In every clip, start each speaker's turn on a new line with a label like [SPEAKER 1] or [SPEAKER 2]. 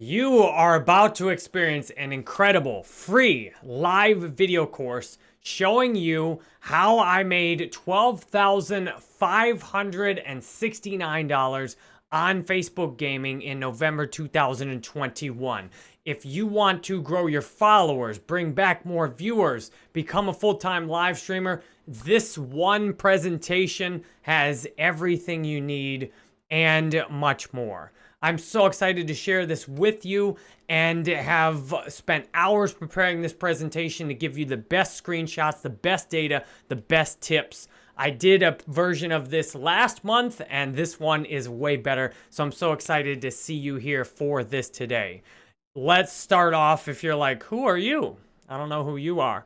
[SPEAKER 1] You are about to experience an incredible free live video course showing you how I made $12,569 on Facebook Gaming in November 2021. If you want to grow your followers, bring back more viewers, become a full-time live streamer, this one presentation has everything you need and much more. I'm so excited to share this with you and have spent hours preparing this presentation to give you the best screenshots, the best data, the best tips. I did a version of this last month and this one is way better. So I'm so excited to see you here for this today. Let's start off if you're like, who are you? I don't know who you are.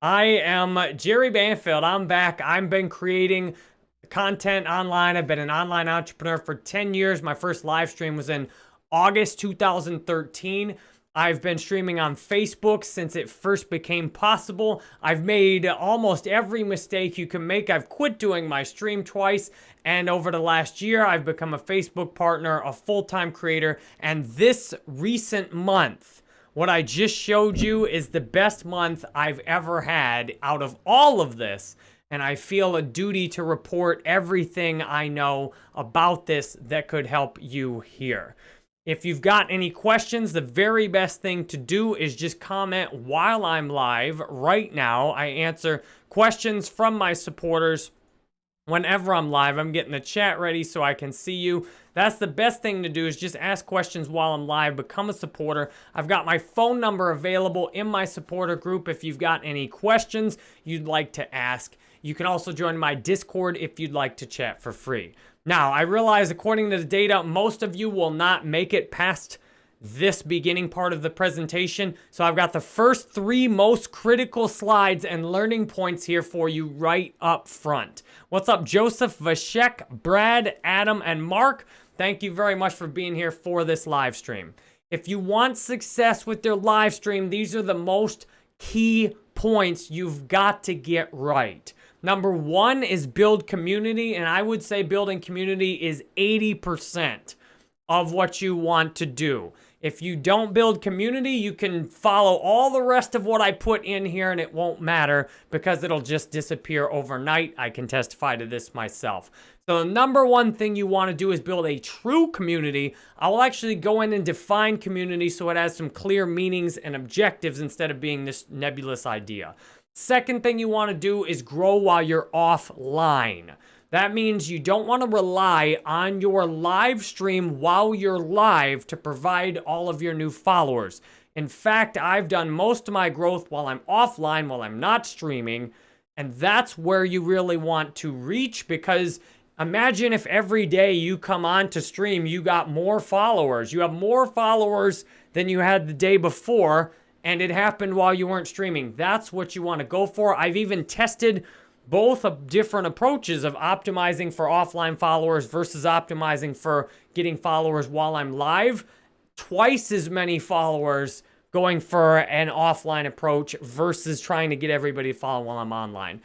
[SPEAKER 1] I am Jerry Banfield. I'm back. I've been creating content online. I've been an online entrepreneur for 10 years. My first live stream was in August 2013. I've been streaming on Facebook since it first became possible. I've made almost every mistake you can make. I've quit doing my stream twice. And over the last year, I've become a Facebook partner, a full-time creator. And this recent month, what I just showed you is the best month I've ever had out of all of this and I feel a duty to report everything I know about this that could help you here. If you've got any questions, the very best thing to do is just comment while I'm live right now. I answer questions from my supporters whenever I'm live. I'm getting the chat ready so I can see you. That's the best thing to do is just ask questions while I'm live. Become a supporter. I've got my phone number available in my supporter group if you've got any questions you'd like to ask. You can also join my Discord if you'd like to chat for free. Now, I realize according to the data, most of you will not make it past this beginning part of the presentation. So I've got the first three most critical slides and learning points here for you right up front. What's up, Joseph, Vashek, Brad, Adam, and Mark? Thank you very much for being here for this live stream. If you want success with your live stream, these are the most key points you've got to get right. Number one is build community, and I would say building community is 80% of what you want to do. If you don't build community, you can follow all the rest of what I put in here and it won't matter because it'll just disappear overnight. I can testify to this myself. So the number one thing you want to do is build a true community. I will actually go in and define community so it has some clear meanings and objectives instead of being this nebulous idea. Second thing you want to do is grow while you're offline. That means you don't want to rely on your live stream while you're live to provide all of your new followers. In fact, I've done most of my growth while I'm offline, while I'm not streaming, and that's where you really want to reach because imagine if every day you come on to stream, you got more followers. You have more followers than you had the day before, and it happened while you weren't streaming. That's what you want to go for. I've even tested both different approaches of optimizing for offline followers versus optimizing for getting followers while I'm live. Twice as many followers going for an offline approach versus trying to get everybody to follow while I'm online.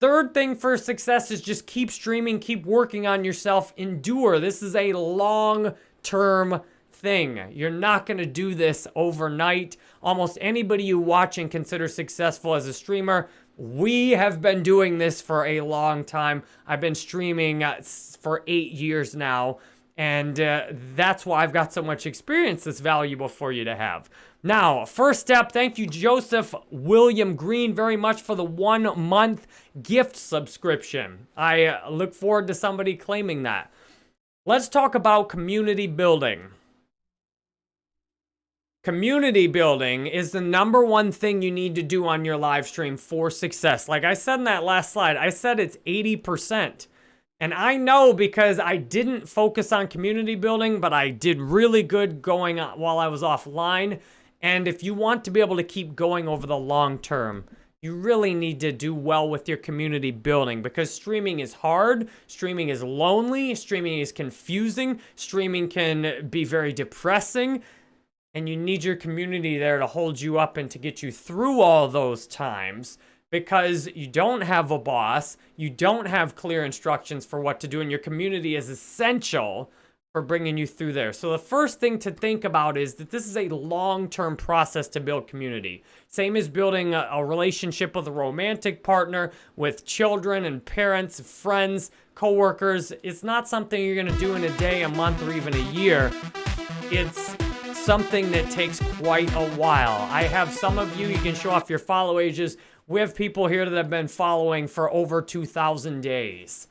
[SPEAKER 1] Third thing for success is just keep streaming, keep working on yourself, endure. This is a long-term thing. You're not going to do this overnight. Almost anybody you watch and consider successful as a streamer, we have been doing this for a long time. I've been streaming uh, for eight years now, and uh, that's why I've got so much experience that's valuable for you to have. Now, first step, thank you, Joseph William Green, very much for the one month gift subscription. I uh, look forward to somebody claiming that. Let's talk about community building. Community building is the number one thing you need to do on your live stream for success. Like I said in that last slide, I said it's 80%. And I know because I didn't focus on community building, but I did really good going while I was offline. And if you want to be able to keep going over the long term, you really need to do well with your community building because streaming is hard, streaming is lonely, streaming is confusing, streaming can be very depressing and you need your community there to hold you up and to get you through all those times because you don't have a boss, you don't have clear instructions for what to do, and your community is essential for bringing you through there. So the first thing to think about is that this is a long-term process to build community. Same as building a, a, relationship with a romantic partner, with children and parents, friends, coworkers. It's not something you're gonna do in a day, a month, or even a year. It's something that takes quite a while. I have some of you, you can show off your follow ages. We have people here that have been following for over 2,000 days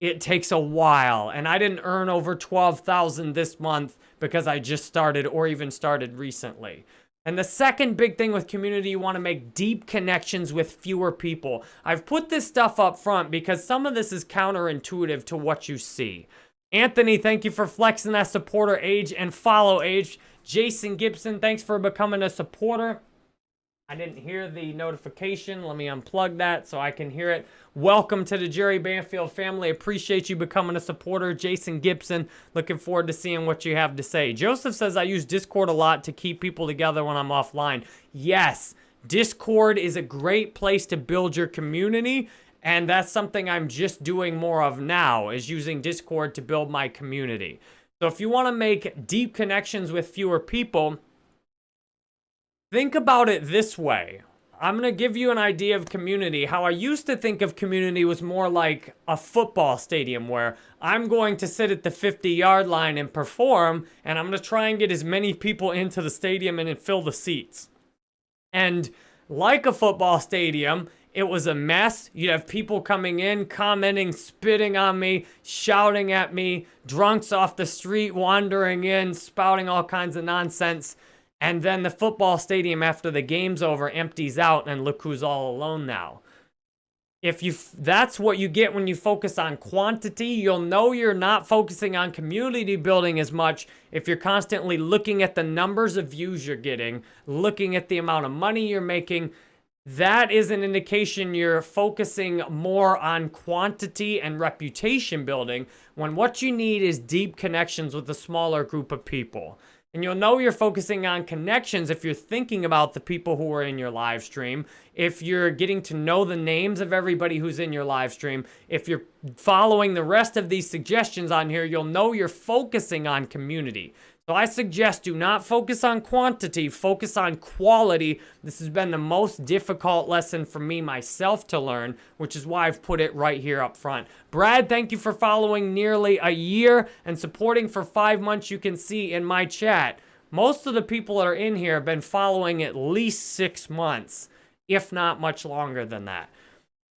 [SPEAKER 1] it takes a while. And I didn't earn over 12,000 this month because I just started or even started recently. And the second big thing with community, you want to make deep connections with fewer people. I've put this stuff up front because some of this is counterintuitive to what you see. Anthony, thank you for flexing that supporter age and follow age. Jason Gibson, thanks for becoming a supporter. I didn't hear the notification. Let me unplug that so I can hear it. Welcome to the Jerry Banfield family. Appreciate you becoming a supporter. Jason Gibson, looking forward to seeing what you have to say. Joseph says, I use Discord a lot to keep people together when I'm offline. Yes, Discord is a great place to build your community. And that's something I'm just doing more of now, is using Discord to build my community. So if you want to make deep connections with fewer people, Think about it this way. I'm going to give you an idea of community. How I used to think of community was more like a football stadium where I'm going to sit at the 50 yard line and perform, and I'm going to try and get as many people into the stadium and fill the seats. And like a football stadium, it was a mess. You'd have people coming in, commenting, spitting on me, shouting at me, drunks off the street wandering in, spouting all kinds of nonsense. And then the football stadium after the game's over empties out and look who's all alone now. If you that's what you get when you focus on quantity, you'll know you're not focusing on community building as much if you're constantly looking at the numbers of views you're getting, looking at the amount of money you're making. That is an indication you're focusing more on quantity and reputation building when what you need is deep connections with a smaller group of people. And you'll know you're focusing on connections if you're thinking about the people who are in your live stream, if you're getting to know the names of everybody who's in your live stream, if you're following the rest of these suggestions on here, you'll know you're focusing on community. So I suggest do not focus on quantity, focus on quality. This has been the most difficult lesson for me myself to learn, which is why I've put it right here up front. Brad, thank you for following nearly a year and supporting for five months. You can see in my chat, most of the people that are in here have been following at least six months, if not much longer than that.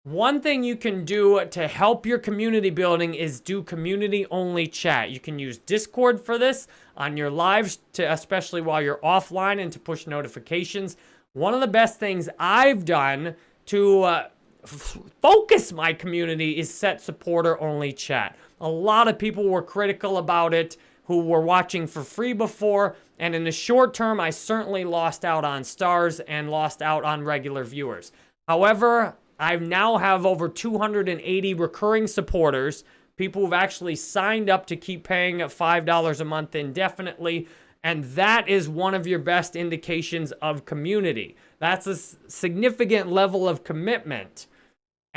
[SPEAKER 1] One thing you can do to help your community building is do community only chat. You can use Discord for this on your lives, to, especially while you're offline and to push notifications. One of the best things I've done to uh, focus my community is set supporter only chat. A lot of people were critical about it who were watching for free before, and in the short term, I certainly lost out on stars and lost out on regular viewers. However, I now have over 280 recurring supporters, people who've actually signed up to keep paying at $5 a month indefinitely. And that is one of your best indications of community. That's a significant level of commitment.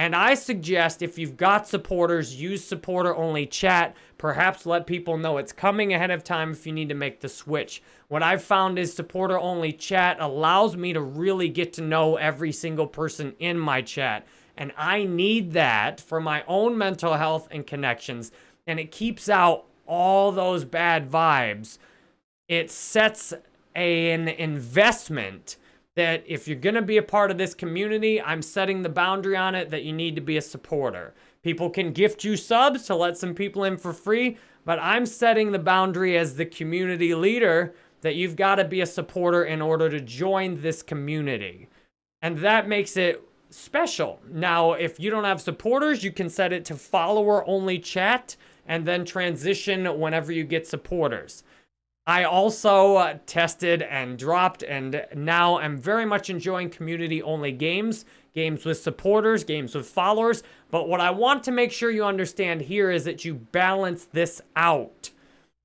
[SPEAKER 1] And I suggest if you've got supporters, use supporter only chat. Perhaps let people know it's coming ahead of time if you need to make the switch. What I've found is supporter only chat allows me to really get to know every single person in my chat. And I need that for my own mental health and connections. And it keeps out all those bad vibes. It sets an investment that if you're going to be a part of this community, I'm setting the boundary on it that you need to be a supporter. People can gift you subs to let some people in for free, but I'm setting the boundary as the community leader that you've got to be a supporter in order to join this community. And that makes it special. Now, if you don't have supporters, you can set it to follower only chat and then transition whenever you get supporters. I also uh, tested and dropped and now I'm very much enjoying community-only games, games with supporters, games with followers. But what I want to make sure you understand here is that you balance this out.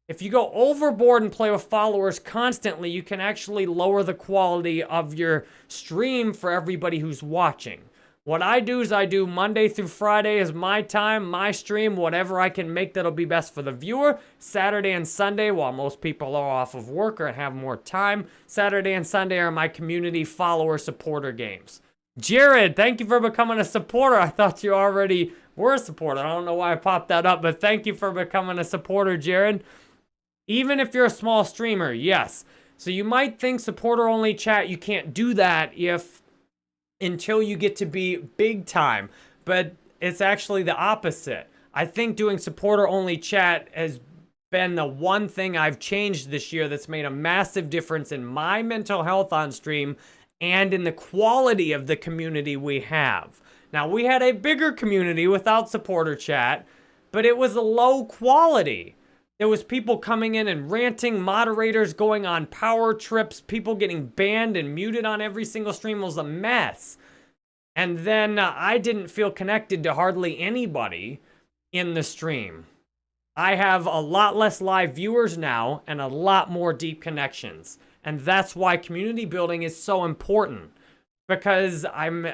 [SPEAKER 1] If you go overboard and play with followers constantly, you can actually lower the quality of your stream for everybody who's watching. What I do is I do Monday through Friday is my time, my stream, whatever I can make that'll be best for the viewer. Saturday and Sunday, while most people are off of work or have more time, Saturday and Sunday are my community follower supporter games. Jared, thank you for becoming a supporter. I thought you already were a supporter. I don't know why I popped that up, but thank you for becoming a supporter, Jared. Even if you're a small streamer, yes. So you might think supporter only chat, you can't do that if until you get to be big time. But it's actually the opposite. I think doing supporter only chat has been the one thing I've changed this year that's made a massive difference in my mental health on stream and in the quality of the community we have. Now, we had a bigger community without supporter chat, but it was low quality. There was people coming in and ranting, moderators going on power trips, people getting banned and muted on every single stream. It was a mess. And then uh, I didn't feel connected to hardly anybody in the stream. I have a lot less live viewers now and a lot more deep connections. And that's why community building is so important because I'm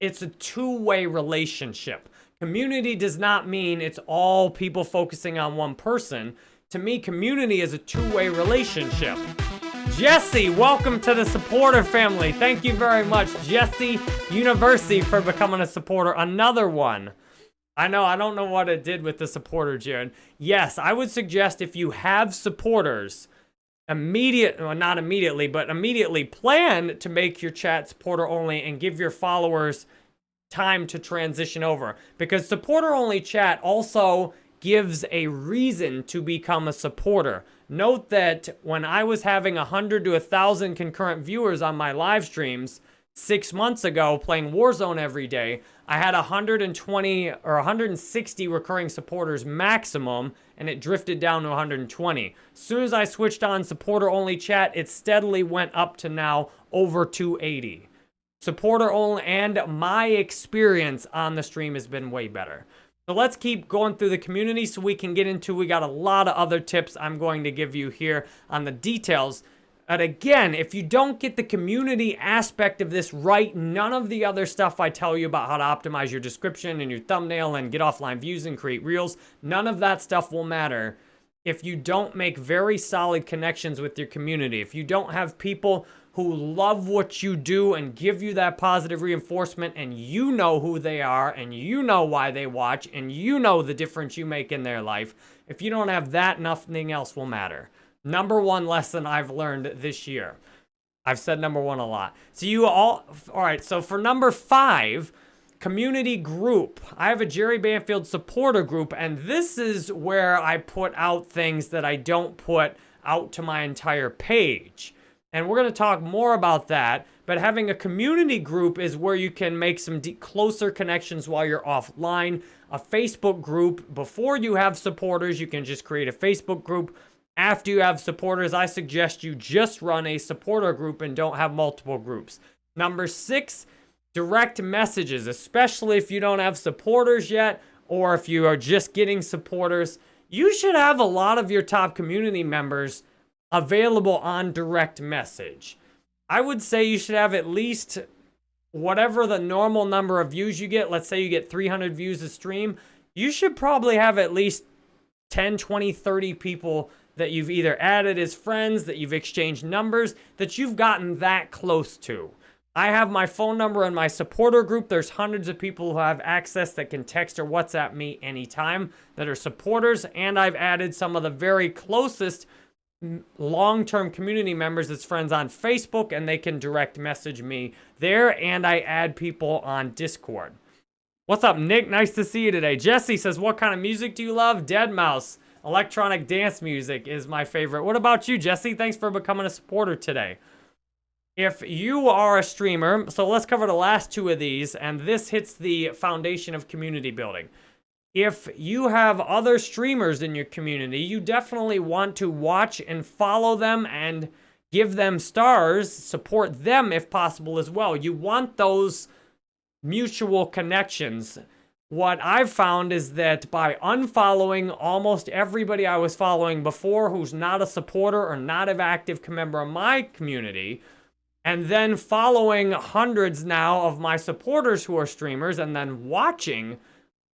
[SPEAKER 1] it's a two-way relationship. Community does not mean it's all people focusing on one person. To me, community is a two-way relationship. Jesse, welcome to the supporter family. Thank you very much, Jesse University, for becoming a supporter. Another one. I know, I don't know what it did with the supporter, Jared. Yes, I would suggest if you have supporters, immediate, well, not immediately, but immediately plan to make your chat supporter only and give your followers time to transition over. Because supporter only chat also gives a reason to become a supporter. Note that when I was having 100 to 1,000 concurrent viewers on my live streams six months ago playing Warzone every day, I had 120 or 160 recurring supporters maximum, and it drifted down to 120. As soon as I switched on supporter only chat, it steadily went up to now over 280 supporter only, and my experience on the stream has been way better. So let's keep going through the community so we can get into, we got a lot of other tips I'm going to give you here on the details. But again, if you don't get the community aspect of this right, none of the other stuff I tell you about how to optimize your description and your thumbnail and get offline views and create reels, none of that stuff will matter if you don't make very solid connections with your community. If you don't have people who love what you do and give you that positive reinforcement and you know who they are and you know why they watch and you know the difference you make in their life. If you don't have that, nothing else will matter. Number one lesson I've learned this year. I've said number one a lot. So you all, all right, so for number five, community group. I have a Jerry Banfield supporter group, and this is where I put out things that I don't put out to my entire page. And we're going to talk more about that. But having a community group is where you can make some closer connections while you're offline. A Facebook group, before you have supporters, you can just create a Facebook group. After you have supporters, I suggest you just run a supporter group and don't have multiple groups. Number six, direct messages, especially if you don't have supporters yet or if you are just getting supporters. You should have a lot of your top community members available on direct message. I would say you should have at least whatever the normal number of views you get. Let's say you get 300 views a stream. You should probably have at least 10, 20, 30 people that you've either added as friends, that you've exchanged numbers, that you've gotten that close to. I have my phone number in my supporter group. There's hundreds of people who have access that can text or WhatsApp me anytime that are supporters. And I've added some of the very closest long-term community members as friends on Facebook and they can direct message me there and I add people on Discord. What's up, Nick? Nice to see you today. Jesse says, what kind of music do you love? Deadmau5. Electronic dance music is my favorite. What about you, Jesse? Thanks for becoming a supporter today. If you are a streamer, so let's cover the last two of these, and this hits the foundation of community building if you have other streamers in your community, you definitely want to watch and follow them and give them stars, support them if possible as well. You want those mutual connections. What I've found is that by unfollowing almost everybody I was following before who's not a supporter or not an active member of my community, and then following hundreds now of my supporters who are streamers and then watching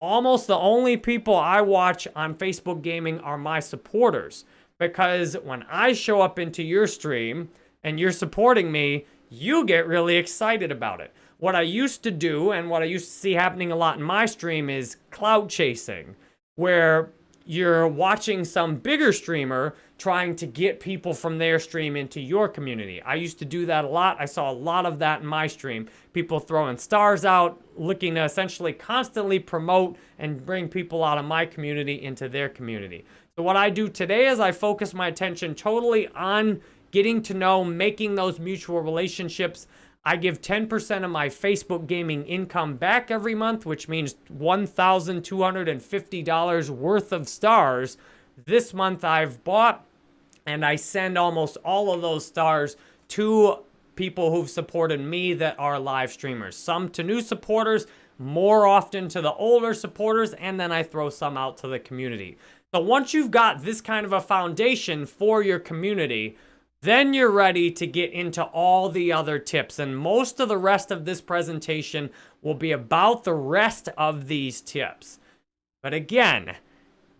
[SPEAKER 1] almost the only people I watch on Facebook Gaming are my supporters. Because when I show up into your stream and you're supporting me, you get really excited about it. What I used to do and what I used to see happening a lot in my stream is cloud chasing, where you're watching some bigger streamer trying to get people from their stream into your community. I used to do that a lot. I saw a lot of that in my stream. People throwing stars out, looking to essentially constantly promote and bring people out of my community into their community. So what I do today is I focus my attention totally on getting to know, making those mutual relationships. I give 10% of my Facebook gaming income back every month, which means $1,250 worth of stars. This month I've bought and I send almost all of those stars to people who've supported me that are live streamers. Some to new supporters, more often to the older supporters, and then I throw some out to the community. So once you've got this kind of a foundation for your community, then you're ready to get into all the other tips. And most of the rest of this presentation will be about the rest of these tips. But again,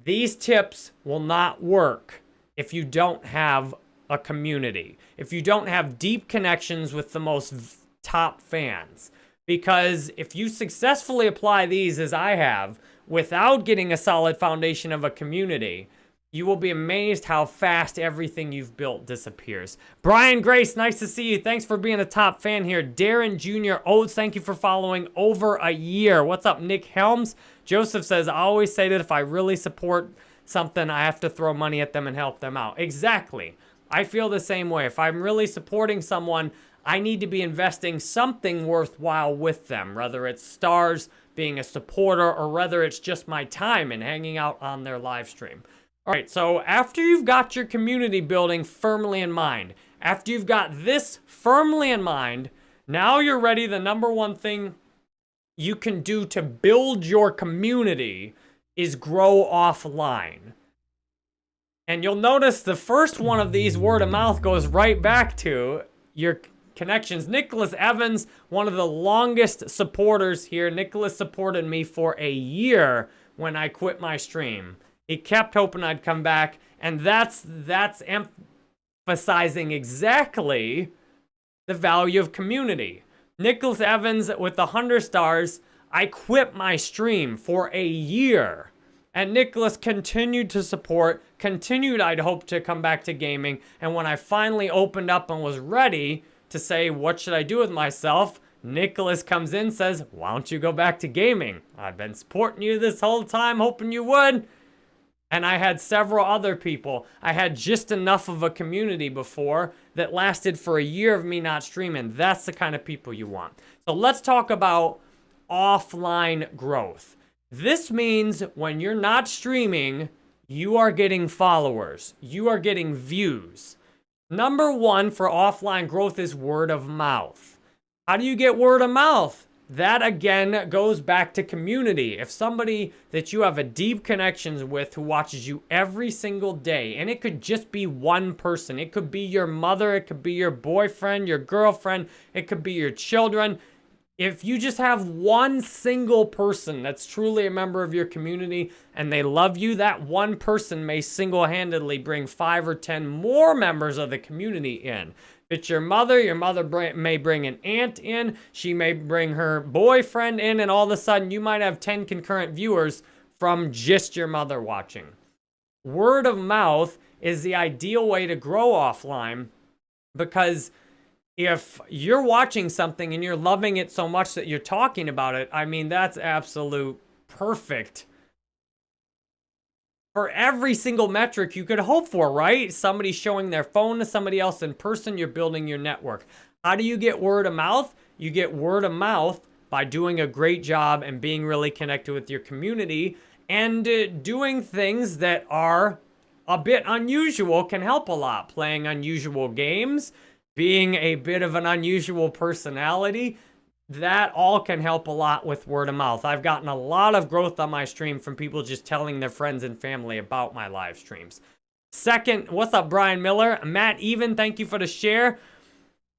[SPEAKER 1] these tips will not work if you don't have a community, if you don't have deep connections with the most top fans. Because if you successfully apply these as I have, without getting a solid foundation of a community, you will be amazed how fast everything you've built disappears. Brian Grace, nice to see you. Thanks for being a top fan here. Darren Jr. Oates, oh, thank you for following over a year. What's up, Nick Helms? Joseph says, I always say that if I really support something, I have to throw money at them and help them out. Exactly. I feel the same way. If I'm really supporting someone, I need to be investing something worthwhile with them, whether it's stars, being a supporter, or whether it's just my time and hanging out on their live stream. All right, so after you've got your community building firmly in mind, after you've got this firmly in mind, now you're ready. The number one thing you can do to build your community is grow offline. And you'll notice the first one of these word of mouth goes right back to your connections. Nicholas Evans, one of the longest supporters here. Nicholas supported me for a year when I quit my stream. He kept hoping I'd come back, and that's that's emphasizing exactly the value of community. Nicholas Evans with the 100 stars, I quit my stream for a year and Nicholas continued to support, continued, I'd hope, to come back to gaming. And when I finally opened up and was ready to say, what should I do with myself? Nicholas comes in says, why don't you go back to gaming? I've been supporting you this whole time, hoping you would. And I had several other people. I had just enough of a community before that lasted for a year of me not streaming. That's the kind of people you want. So let's talk about offline growth. This means when you're not streaming, you are getting followers. You are getting views. Number one for offline growth is word of mouth. How do you get word of mouth? That again goes back to community. If somebody that you have a deep connections with who watches you every single day, and it could just be one person, it could be your mother, it could be your boyfriend, your girlfriend, it could be your children, if you just have one single person that's truly a member of your community and they love you, that one person may single-handedly bring five or 10 more members of the community in. It's your mother, your mother may bring an aunt in, she may bring her boyfriend in, and all of a sudden you might have 10 concurrent viewers from just your mother watching. Word of mouth is the ideal way to grow offline because if you're watching something and you're loving it so much that you're talking about it, I mean, that's absolute perfect for every single metric you could hope for, right? Somebody showing their phone to somebody else in person, you're building your network. How do you get word of mouth? You get word of mouth by doing a great job and being really connected with your community and uh, doing things that are a bit unusual can help a lot. Playing unusual games, being a bit of an unusual personality, that all can help a lot with word of mouth. I've gotten a lot of growth on my stream from people just telling their friends and family about my live streams. Second, what's up, Brian Miller? Matt Even, thank you for the share.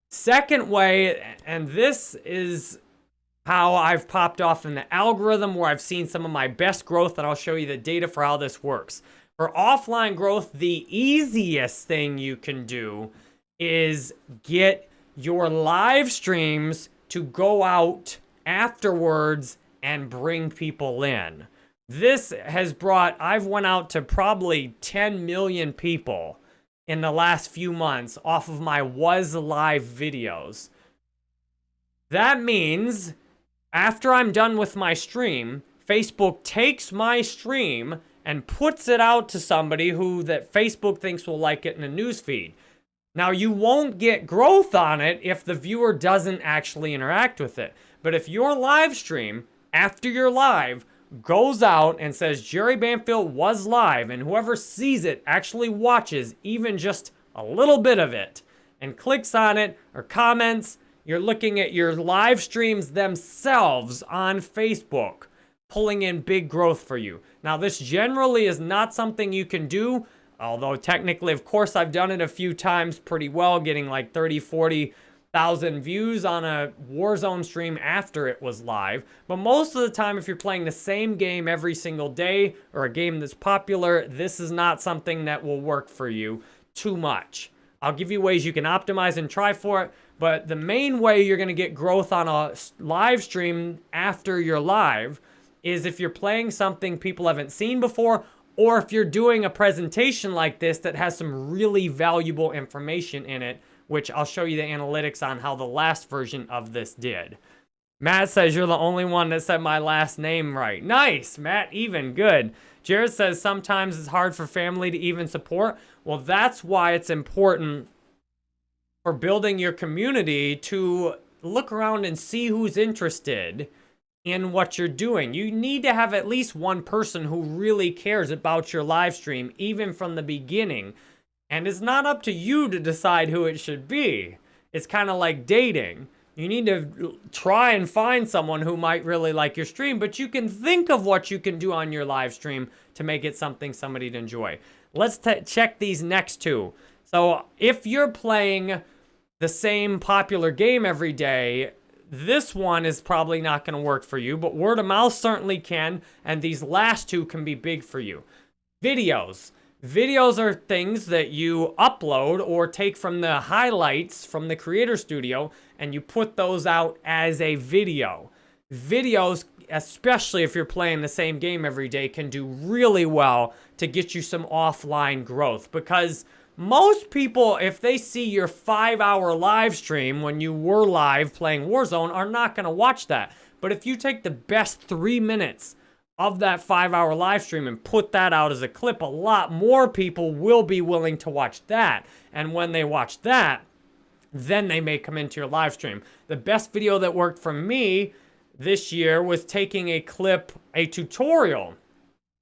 [SPEAKER 1] Second way, and this is how I've popped off in the algorithm where I've seen some of my best growth, and I'll show you the data for how this works. For offline growth, the easiest thing you can do is get your live streams to go out afterwards and bring people in. This has brought, I've went out to probably 10 million people in the last few months off of my was live videos. That means after I'm done with my stream, Facebook takes my stream and puts it out to somebody who that Facebook thinks will like it in a newsfeed. Now, you won't get growth on it if the viewer doesn't actually interact with it. But if your live stream, after you're live, goes out and says Jerry Banfield was live, and whoever sees it actually watches even just a little bit of it and clicks on it or comments, you're looking at your live streams themselves on Facebook, pulling in big growth for you. Now, this generally is not something you can do, although technically, of course, I've done it a few times pretty well, getting like 30, 40, thousand views on a Warzone stream after it was live. But most of the time, if you're playing the same game every single day or a game that's popular, this is not something that will work for you too much. I'll give you ways you can optimize and try for it, but the main way you're going to get growth on a live stream after you're live is if you're playing something people haven't seen before or if you're doing a presentation like this that has some really valuable information in it which I'll show you the analytics on how the last version of this did. Matt says you're the only one that said my last name right. Nice, Matt, even good. Jared says sometimes it's hard for family to even support. Well, that's why it's important for building your community to look around and see who's interested in what you're doing. You need to have at least one person who really cares about your live stream, even from the beginning, and it's not up to you to decide who it should be. It's kind of like dating. You need to try and find someone who might really like your stream, but you can think of what you can do on your live stream to make it something somebody to enjoy. Let's check these next two. So if you're playing the same popular game every day, this one is probably not going to work for you, but word of mouth certainly can, and these last two can be big for you. Videos. Videos are things that you upload or take from the highlights from the Creator Studio and you put those out as a video. Videos, especially if you're playing the same game every day, can do really well to get you some offline growth because most people, if they see your five hour live stream when you were live playing Warzone, are not going to watch that. But if you take the best three minutes of that five hour live stream and put that out as a clip, a lot more people will be willing to watch that. And when they watch that, then they may come into your live stream. The best video that worked for me this year was taking a clip, a tutorial.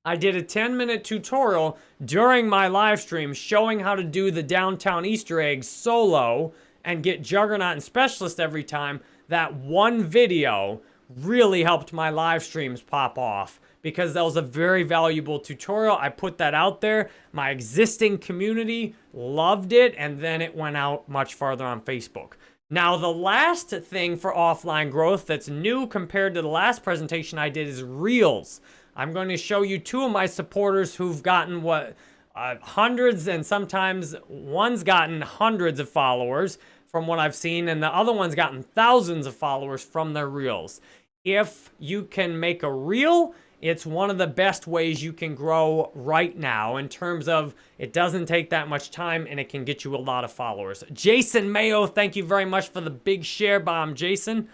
[SPEAKER 1] I did a 10 minute tutorial during my live stream showing how to do the downtown Easter egg solo and get Juggernaut and Specialist every time. That one video really helped my live streams pop off because that was a very valuable tutorial. I put that out there. My existing community loved it, and then it went out much farther on Facebook. Now, the last thing for offline growth that's new compared to the last presentation I did is Reels. I'm going to show you two of my supporters who've gotten what uh, hundreds and sometimes one's gotten hundreds of followers from what I've seen, and the other one's gotten thousands of followers from their Reels. If you can make a Reel, it's one of the best ways you can grow right now in terms of it doesn't take that much time and it can get you a lot of followers. Jason Mayo, thank you very much for the big share bomb, Jason.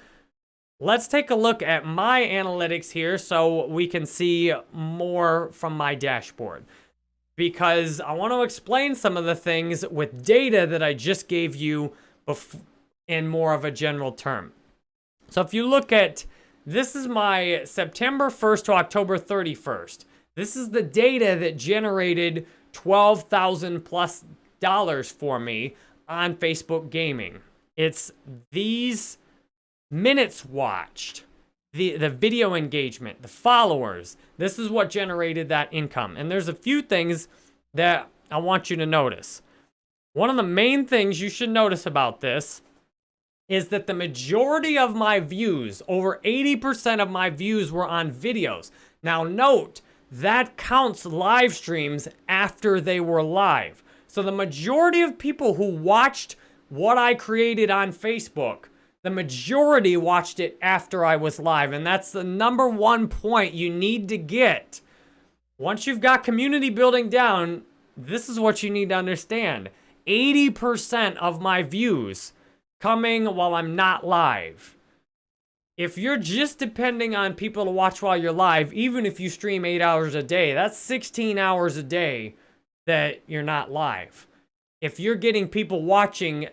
[SPEAKER 1] Let's take a look at my analytics here so we can see more from my dashboard. Because I want to explain some of the things with data that I just gave you in more of a general term. So if you look at this is my September 1st to October 31st. This is the data that generated 12,000 plus dollars for me on Facebook Gaming. It's these minutes watched, the, the video engagement, the followers. This is what generated that income. And there's a few things that I want you to notice. One of the main things you should notice about this is that the majority of my views, over 80% of my views were on videos. Now note, that counts live streams after they were live. So the majority of people who watched what I created on Facebook, the majority watched it after I was live. And that's the number one point you need to get. Once you've got community building down, this is what you need to understand. 80% of my views coming while I'm not live. If you're just depending on people to watch while you're live, even if you stream 8 hours a day, that's 16 hours a day that you're not live. If you're getting people watching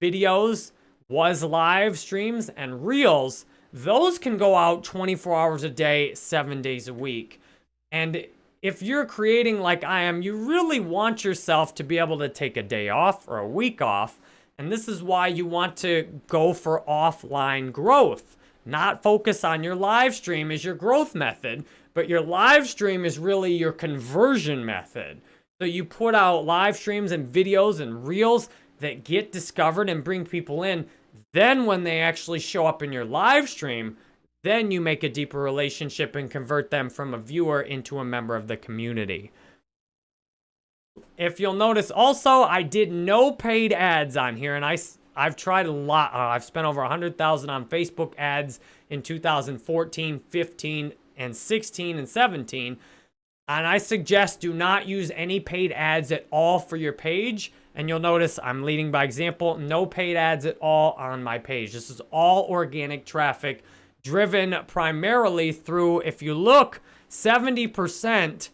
[SPEAKER 1] videos, was live streams, and reels, those can go out 24 hours a day, 7 days a week. And if you're creating like I am, you really want yourself to be able to take a day off or a week off. And this is why you want to go for offline growth. Not focus on your live stream as your growth method, but your live stream is really your conversion method. So you put out live streams and videos and reels that get discovered and bring people in. Then when they actually show up in your live stream, then you make a deeper relationship and convert them from a viewer into a member of the community. If you'll notice also, I did no paid ads on here and I, I've tried a lot. Uh, I've spent over 100,000 on Facebook ads in 2014, 15, and 16 and 17. And I suggest do not use any paid ads at all for your page. And you'll notice I'm leading by example, no paid ads at all on my page. This is all organic traffic driven primarily through, if you look, 70%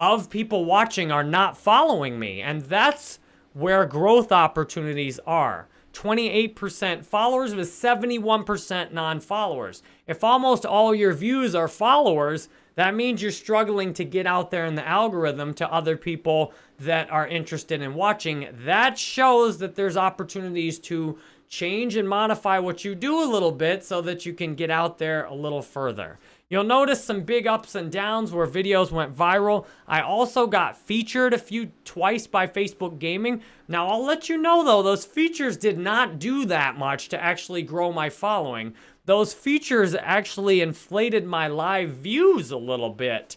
[SPEAKER 1] of people watching are not following me. And that's where growth opportunities are. 28% followers with 71% non-followers. If almost all your views are followers, that means you're struggling to get out there in the algorithm to other people that are interested in watching. That shows that there's opportunities to change and modify what you do a little bit so that you can get out there a little further. You'll notice some big ups and downs where videos went viral. I also got featured a few twice by Facebook Gaming. Now, I'll let you know though, those features did not do that much to actually grow my following. Those features actually inflated my live views a little bit.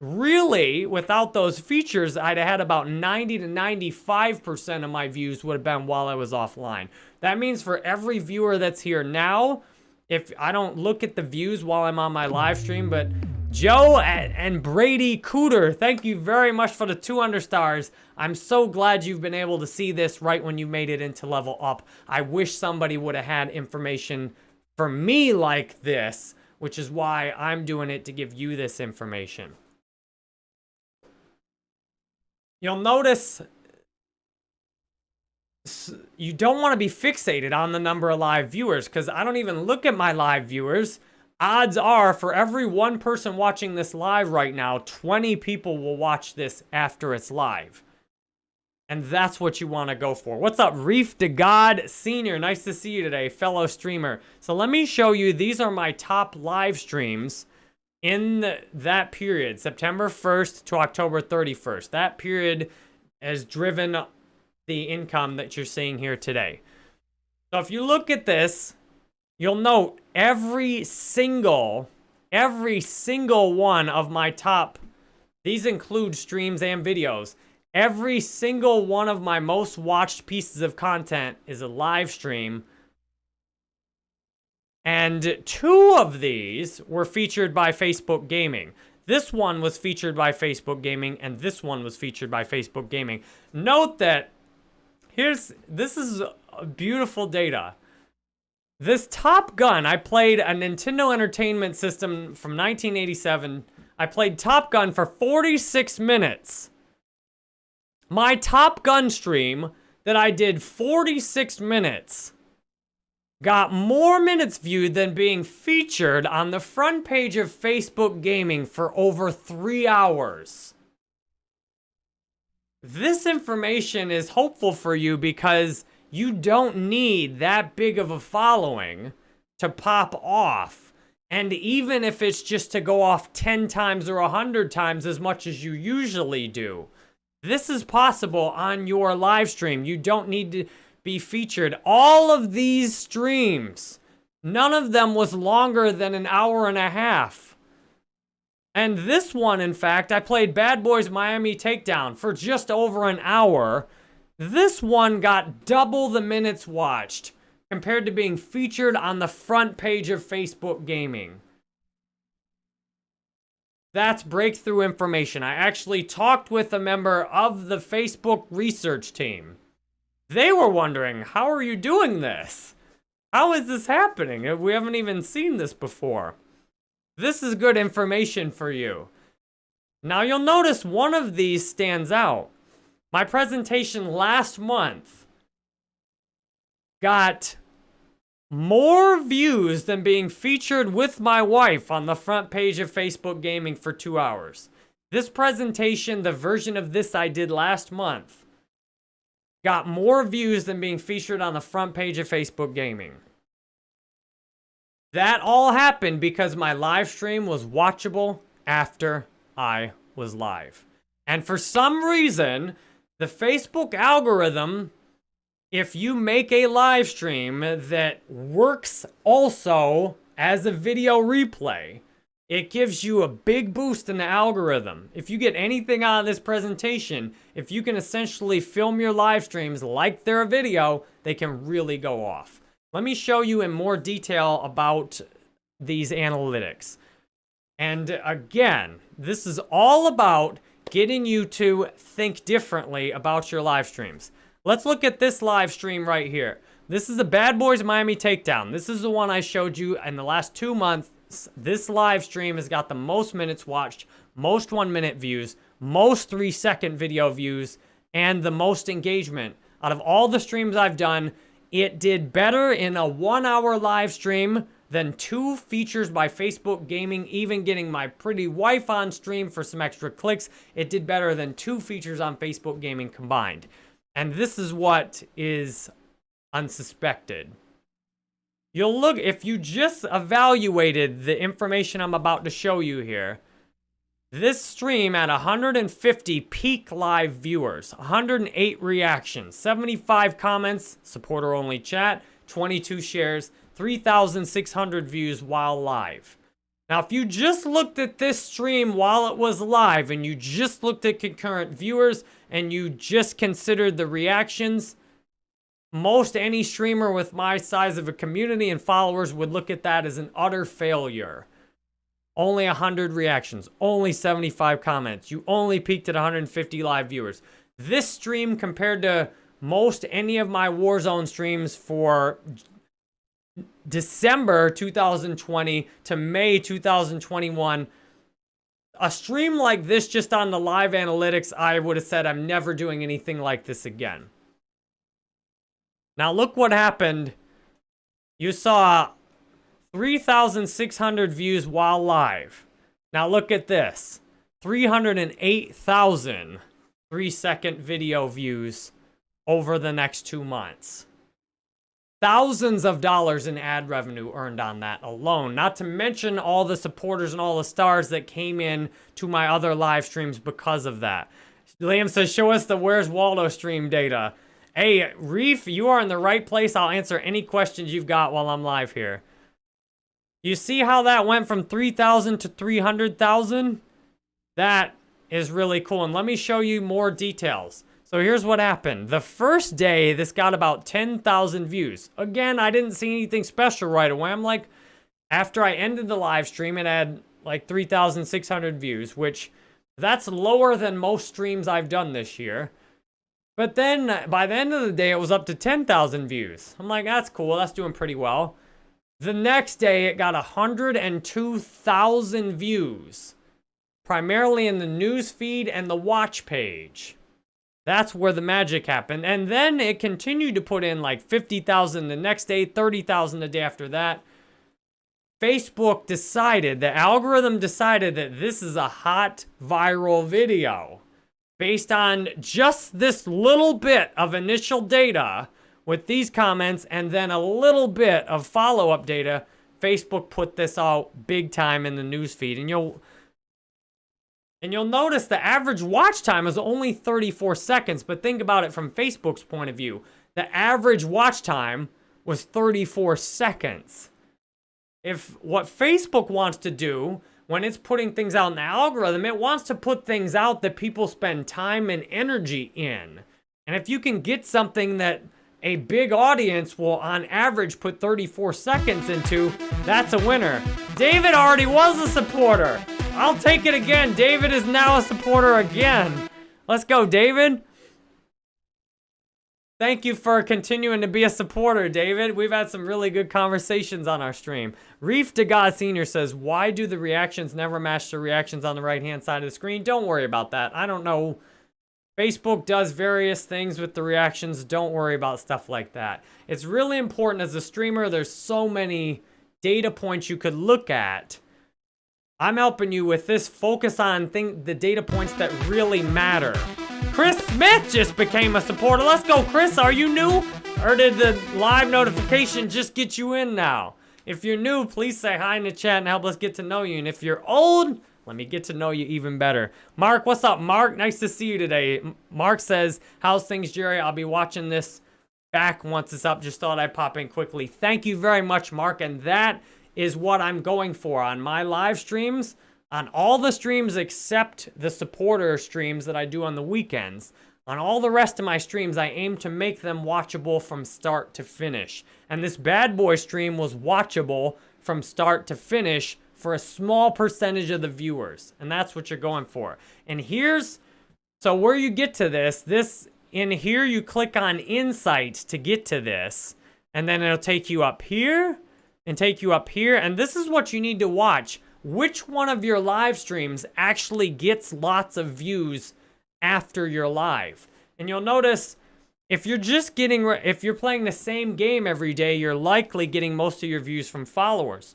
[SPEAKER 1] Really, without those features, I'd have had about 90 to 95% of my views would have been while I was offline. That means for every viewer that's here now, if I don't look at the views while I'm on my live stream, but Joe and Brady Cooter, thank you very much for the 200 stars. I'm so glad you've been able to see this right when you made it into level up. I wish somebody would have had information for me like this, which is why I'm doing it to give you this information. You'll notice you don't want to be fixated on the number of live viewers because I don't even look at my live viewers. Odds are for every one person watching this live right now, 20 people will watch this after it's live. And that's what you want to go for. What's up, Reef to God Senior? Nice to see you today, fellow streamer. So let me show you, these are my top live streams in that period, September 1st to October 31st, that period has driven the income that you're seeing here today. So if you look at this, you'll note every single, every single one of my top, these include streams and videos. Every single one of my most watched pieces of content is a live stream and two of these were featured by Facebook Gaming. This one was featured by Facebook Gaming, and this one was featured by Facebook Gaming. Note that here's this is uh, beautiful data. This Top Gun, I played a Nintendo Entertainment System from 1987. I played Top Gun for 46 minutes. My Top Gun stream that I did 46 minutes got more minutes viewed than being featured on the front page of Facebook Gaming for over three hours. This information is hopeful for you because you don't need that big of a following to pop off. And even if it's just to go off 10 times or 100 times as much as you usually do, this is possible on your live stream. You don't need to be featured. All of these streams, none of them was longer than an hour and a half. And this one, in fact, I played Bad Boys Miami Takedown for just over an hour. This one got double the minutes watched compared to being featured on the front page of Facebook Gaming. That's breakthrough information. I actually talked with a member of the Facebook research team. They were wondering, how are you doing this? How is this happening? We haven't even seen this before. This is good information for you. Now you'll notice one of these stands out. My presentation last month got more views than being featured with my wife on the front page of Facebook Gaming for two hours. This presentation, the version of this I did last month, got more views than being featured on the front page of Facebook Gaming. That all happened because my live stream was watchable after I was live. And for some reason, the Facebook algorithm if you make a live stream that works also as a video replay, it gives you a big boost in the algorithm. If you get anything out of this presentation, if you can essentially film your live streams like they're a video, they can really go off. Let me show you in more detail about these analytics. And again, this is all about getting you to think differently about your live streams. Let's look at this live stream right here. This is the Bad Boys Miami Takedown. This is the one I showed you in the last two months. This live stream has got the most minutes watched, most one minute views, most three second video views, and the most engagement. Out of all the streams I've done, it did better in a one hour live stream than two features by Facebook Gaming, even getting my pretty wife on stream for some extra clicks. It did better than two features on Facebook Gaming combined. And this is what is unsuspected. You'll look, if you just evaluated the information I'm about to show you here, this stream at 150 peak live viewers, 108 reactions, 75 comments, supporter-only chat, 22 shares, 3,600 views while live. Now, if you just looked at this stream while it was live and you just looked at concurrent viewers and you just considered the reactions, most any streamer with my size of a community and followers would look at that as an utter failure. Only 100 reactions, only 75 comments. You only peaked at 150 live viewers. This stream compared to most any of my Warzone streams for December 2020 to May 2021. A stream like this just on the live analytics, I would have said I'm never doing anything like this again. Now look what happened. You saw 3,600 views while live. Now look at this. 308,000 three-second video views over the next two months thousands of dollars in ad revenue earned on that alone. Not to mention all the supporters and all the stars that came in to my other live streams because of that. Liam says, show us the Where's Waldo stream data. Hey, Reef, you are in the right place. I'll answer any questions you've got while I'm live here. You see how that went from 3,000 to 300,000? That is really cool. And let me show you more details. So here's what happened. The first day, this got about 10,000 views. Again, I didn't see anything special right away. I'm like, after I ended the live stream, it had like 3,600 views, which that's lower than most streams I've done this year. But then by the end of the day, it was up to 10,000 views. I'm like, that's cool. That's doing pretty well. The next day, it got 102,000 views, primarily in the news feed and the watch page. That's where the magic happened. And then it continued to put in like 50,000 the next day, 30,000 the day after that. Facebook decided, the algorithm decided that this is a hot viral video. Based on just this little bit of initial data with these comments and then a little bit of follow-up data, Facebook put this out big time in the newsfeed. And you'll and you'll notice the average watch time is only 34 seconds, but think about it from Facebook's point of view. the average watch time was 34 seconds. If what Facebook wants to do when it's putting things out in the algorithm, it wants to put things out that people spend time and energy in. And if you can get something that a big audience will on average put 34 seconds into, that's a winner. David already was a supporter. I'll take it again. David is now a supporter again. Let's go, David. Thank you for continuing to be a supporter, David. We've had some really good conversations on our stream. Reef to God Senior says, why do the reactions never match the reactions on the right-hand side of the screen? Don't worry about that. I don't know. Facebook does various things with the reactions. Don't worry about stuff like that. It's really important as a streamer. There's so many data points you could look at. I'm helping you with this. Focus on thing, the data points that really matter. Chris Smith just became a supporter. Let's go, Chris. Are you new? Or did the live notification just get you in now? If you're new, please say hi in the chat and help us get to know you. And if you're old, let me get to know you even better. Mark, what's up, Mark? Nice to see you today. Mark says, how's things, Jerry? I'll be watching this back once it's up. Just thought I'd pop in quickly. Thank you very much, Mark. And that is what I'm going for on my live streams on all the streams except the supporter streams that I do on the weekends. On all the rest of my streams, I aim to make them watchable from start to finish. And this bad boy stream was watchable from start to finish for a small percentage of the viewers. And that's what you're going for. And here's, so where you get to this, this, in here you click on Insights to get to this. And then it'll take you up here and take you up here. And this is what you need to watch which one of your live streams actually gets lots of views after your live. And you'll notice if you're just getting, if you're playing the same game every day, you're likely getting most of your views from followers.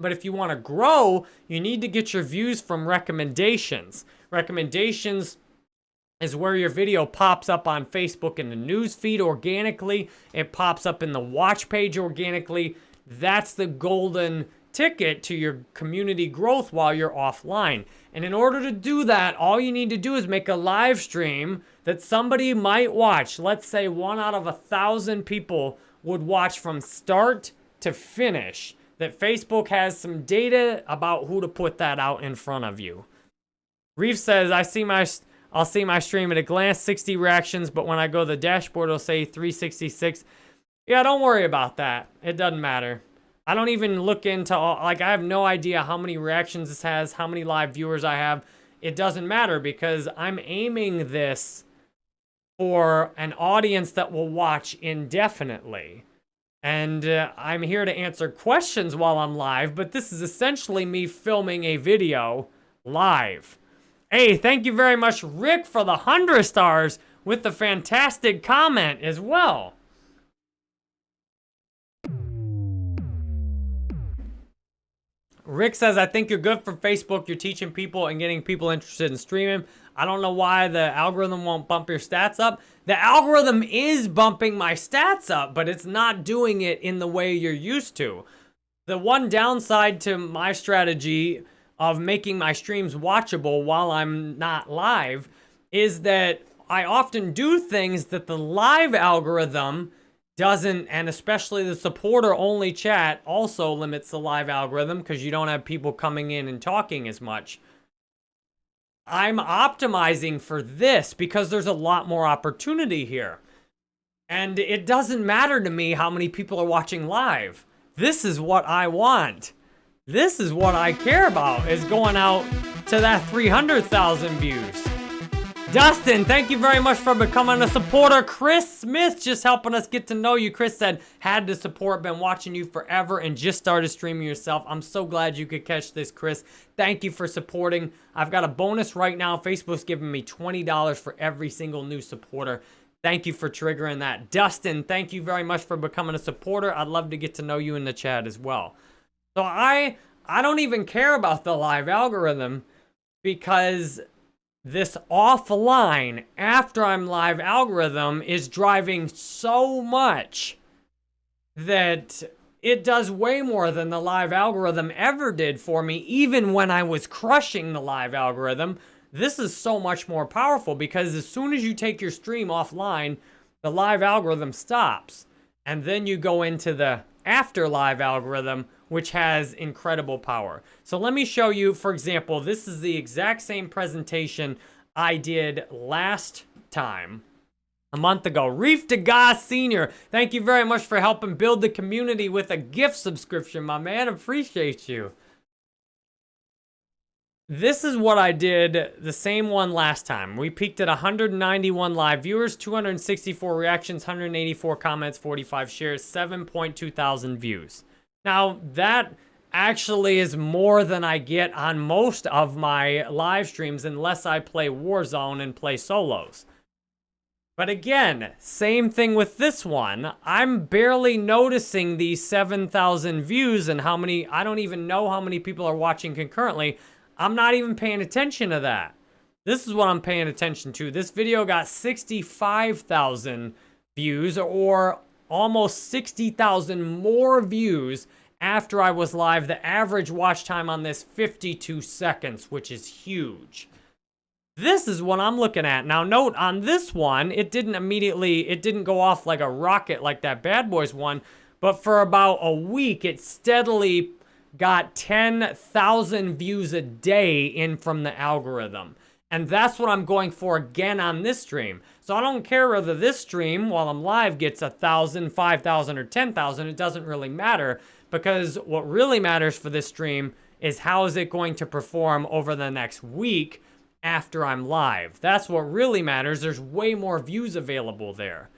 [SPEAKER 1] But if you want to grow, you need to get your views from recommendations. Recommendations is where your video pops up on Facebook in the news feed organically. It pops up in the watch page organically. That's the golden ticket to your community growth while you're offline. And in order to do that, all you need to do is make a live stream that somebody might watch. Let's say one out of a thousand people would watch from start to finish. That Facebook has some data about who to put that out in front of you. Reef says, I see my, I'll see my stream at a glance, 60 reactions, but when I go to the dashboard, it'll say 366. Yeah, don't worry about that. It doesn't matter. I don't even look into, all, like, I have no idea how many reactions this has, how many live viewers I have. It doesn't matter because I'm aiming this for an audience that will watch indefinitely. And uh, I'm here to answer questions while I'm live, but this is essentially me filming a video live. Hey, thank you very much, Rick, for the 100 stars with the fantastic comment as well. Rick says, I think you're good for Facebook. You're teaching people and getting people interested in streaming. I don't know why the algorithm won't bump your stats up. The algorithm is bumping my stats up, but it's not doing it in the way you're used to. The one downside to my strategy of making my streams watchable while I'm not live is that I often do things that the live algorithm doesn't, and especially the supporter only chat also limits the live algorithm because you don't have people coming in and talking as much. I'm optimizing for this because there's a lot more opportunity here. And it doesn't matter to me how many people are watching live. This is what I want. This is what I care about, is going out to that 300,000 views. Dustin, thank you very much for becoming a supporter. Chris Smith just helping us get to know you. Chris said, had to support, been watching you forever and just started streaming yourself. I'm so glad you could catch this, Chris. Thank you for supporting. I've got a bonus right now. Facebook's giving me $20 for every single new supporter. Thank you for triggering that. Dustin, thank you very much for becoming a supporter. I'd love to get to know you in the chat as well. So I, I don't even care about the live algorithm because this offline after I'm live algorithm is driving so much that it does way more than the live algorithm ever did for me, even when I was crushing the live algorithm. This is so much more powerful because as soon as you take your stream offline, the live algorithm stops. And then you go into the after live algorithm, which has incredible power. So let me show you, for example, this is the exact same presentation I did last time a month ago. Reef DeGoss Sr., thank you very much for helping build the community with a gift subscription, my man. Appreciate you. This is what I did the same one last time. We peaked at 191 live viewers, 264 reactions, 184 comments, 45 shares, 7.2 thousand views. Now, that actually is more than I get on most of my live streams unless I play Warzone and play solos. But again, same thing with this one. I'm barely noticing these 7,000 views and how many, I don't even know how many people are watching concurrently. I'm not even paying attention to that. This is what I'm paying attention to. This video got 65,000 views or almost 60,000 more views after I was live. The average watch time on this, 52 seconds, which is huge. This is what I'm looking at. Now note, on this one, it didn't immediately, it didn't go off like a rocket like that Bad Boys one, but for about a week, it steadily got 10,000 views a day in from the algorithm. And that's what I'm going for again on this stream. So I don't care whether this stream, while I'm live, gets a 1,000, 5,000, or 10,000. It doesn't really matter because what really matters for this stream is how is it going to perform over the next week after I'm live. That's what really matters. There's way more views available there.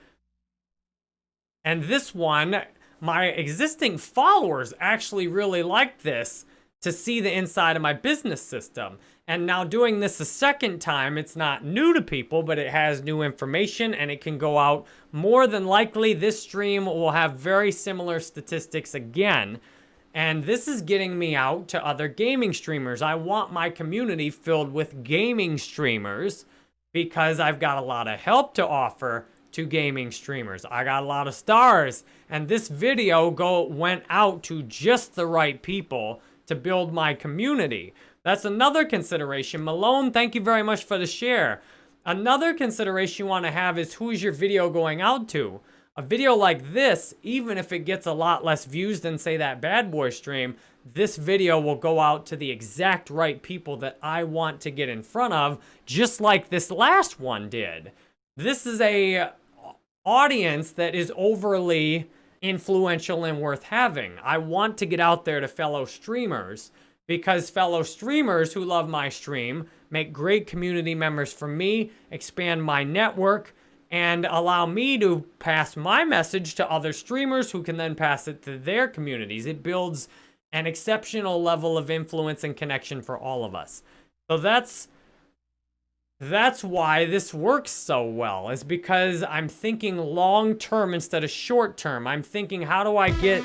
[SPEAKER 1] And this one, my existing followers actually really liked this to see the inside of my business system. And now doing this a second time, it's not new to people, but it has new information and it can go out. More than likely, this stream will have very similar statistics again. And this is getting me out to other gaming streamers. I want my community filled with gaming streamers because I've got a lot of help to offer to gaming streamers. I got a lot of stars, and this video go went out to just the right people to build my community. That's another consideration. Malone, thank you very much for the share. Another consideration you want to have is who is your video going out to? A video like this, even if it gets a lot less views than, say, that Bad Boy stream, this video will go out to the exact right people that I want to get in front of, just like this last one did. This is a uh, audience that is overly influential and worth having. I want to get out there to fellow streamers because fellow streamers who love my stream make great community members for me, expand my network, and allow me to pass my message to other streamers who can then pass it to their communities. It builds an exceptional level of influence and connection for all of us. So that's that's why this works so well, is because I'm thinking long term instead of short term. I'm thinking, how do I get...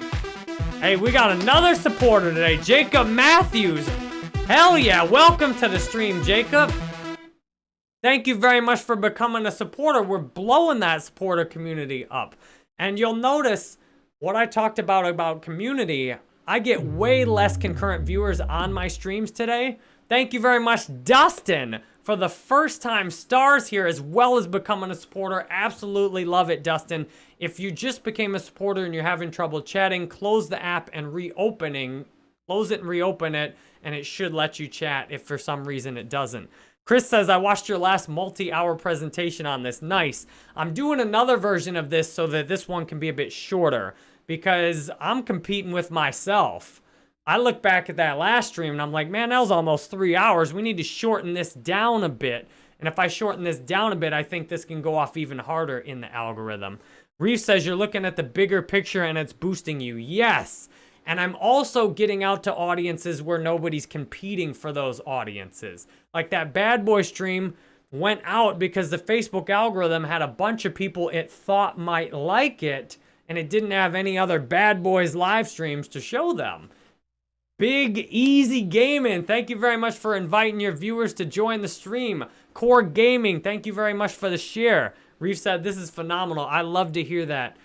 [SPEAKER 1] Hey, we got another supporter today, Jacob Matthews. Hell yeah, welcome to the stream, Jacob. Thank you very much for becoming a supporter. We're blowing that supporter community up. And you'll notice what I talked about about community, I get way less concurrent viewers on my streams today. Thank you very much, Dustin, for the first time stars here as well as becoming a supporter. Absolutely love it, Dustin. If you just became a supporter and you're having trouble chatting, close the app and reopening. Close it and reopen it, and it should let you chat if for some reason it doesn't. Chris says, I watched your last multi-hour presentation on this. Nice. I'm doing another version of this so that this one can be a bit shorter because I'm competing with myself. I look back at that last stream and I'm like, man, that was almost three hours. We need to shorten this down a bit. And if I shorten this down a bit, I think this can go off even harder in the algorithm. Reef says you're looking at the bigger picture and it's boosting you. Yes. And I'm also getting out to audiences where nobody's competing for those audiences. Like that bad boy stream went out because the Facebook algorithm had a bunch of people it thought might like it and it didn't have any other bad boys live streams to show them. Big Easy Gaming, thank you very much for inviting your viewers to join the stream. Core Gaming, thank you very much for the share. Reef said, this is phenomenal. I love to hear that.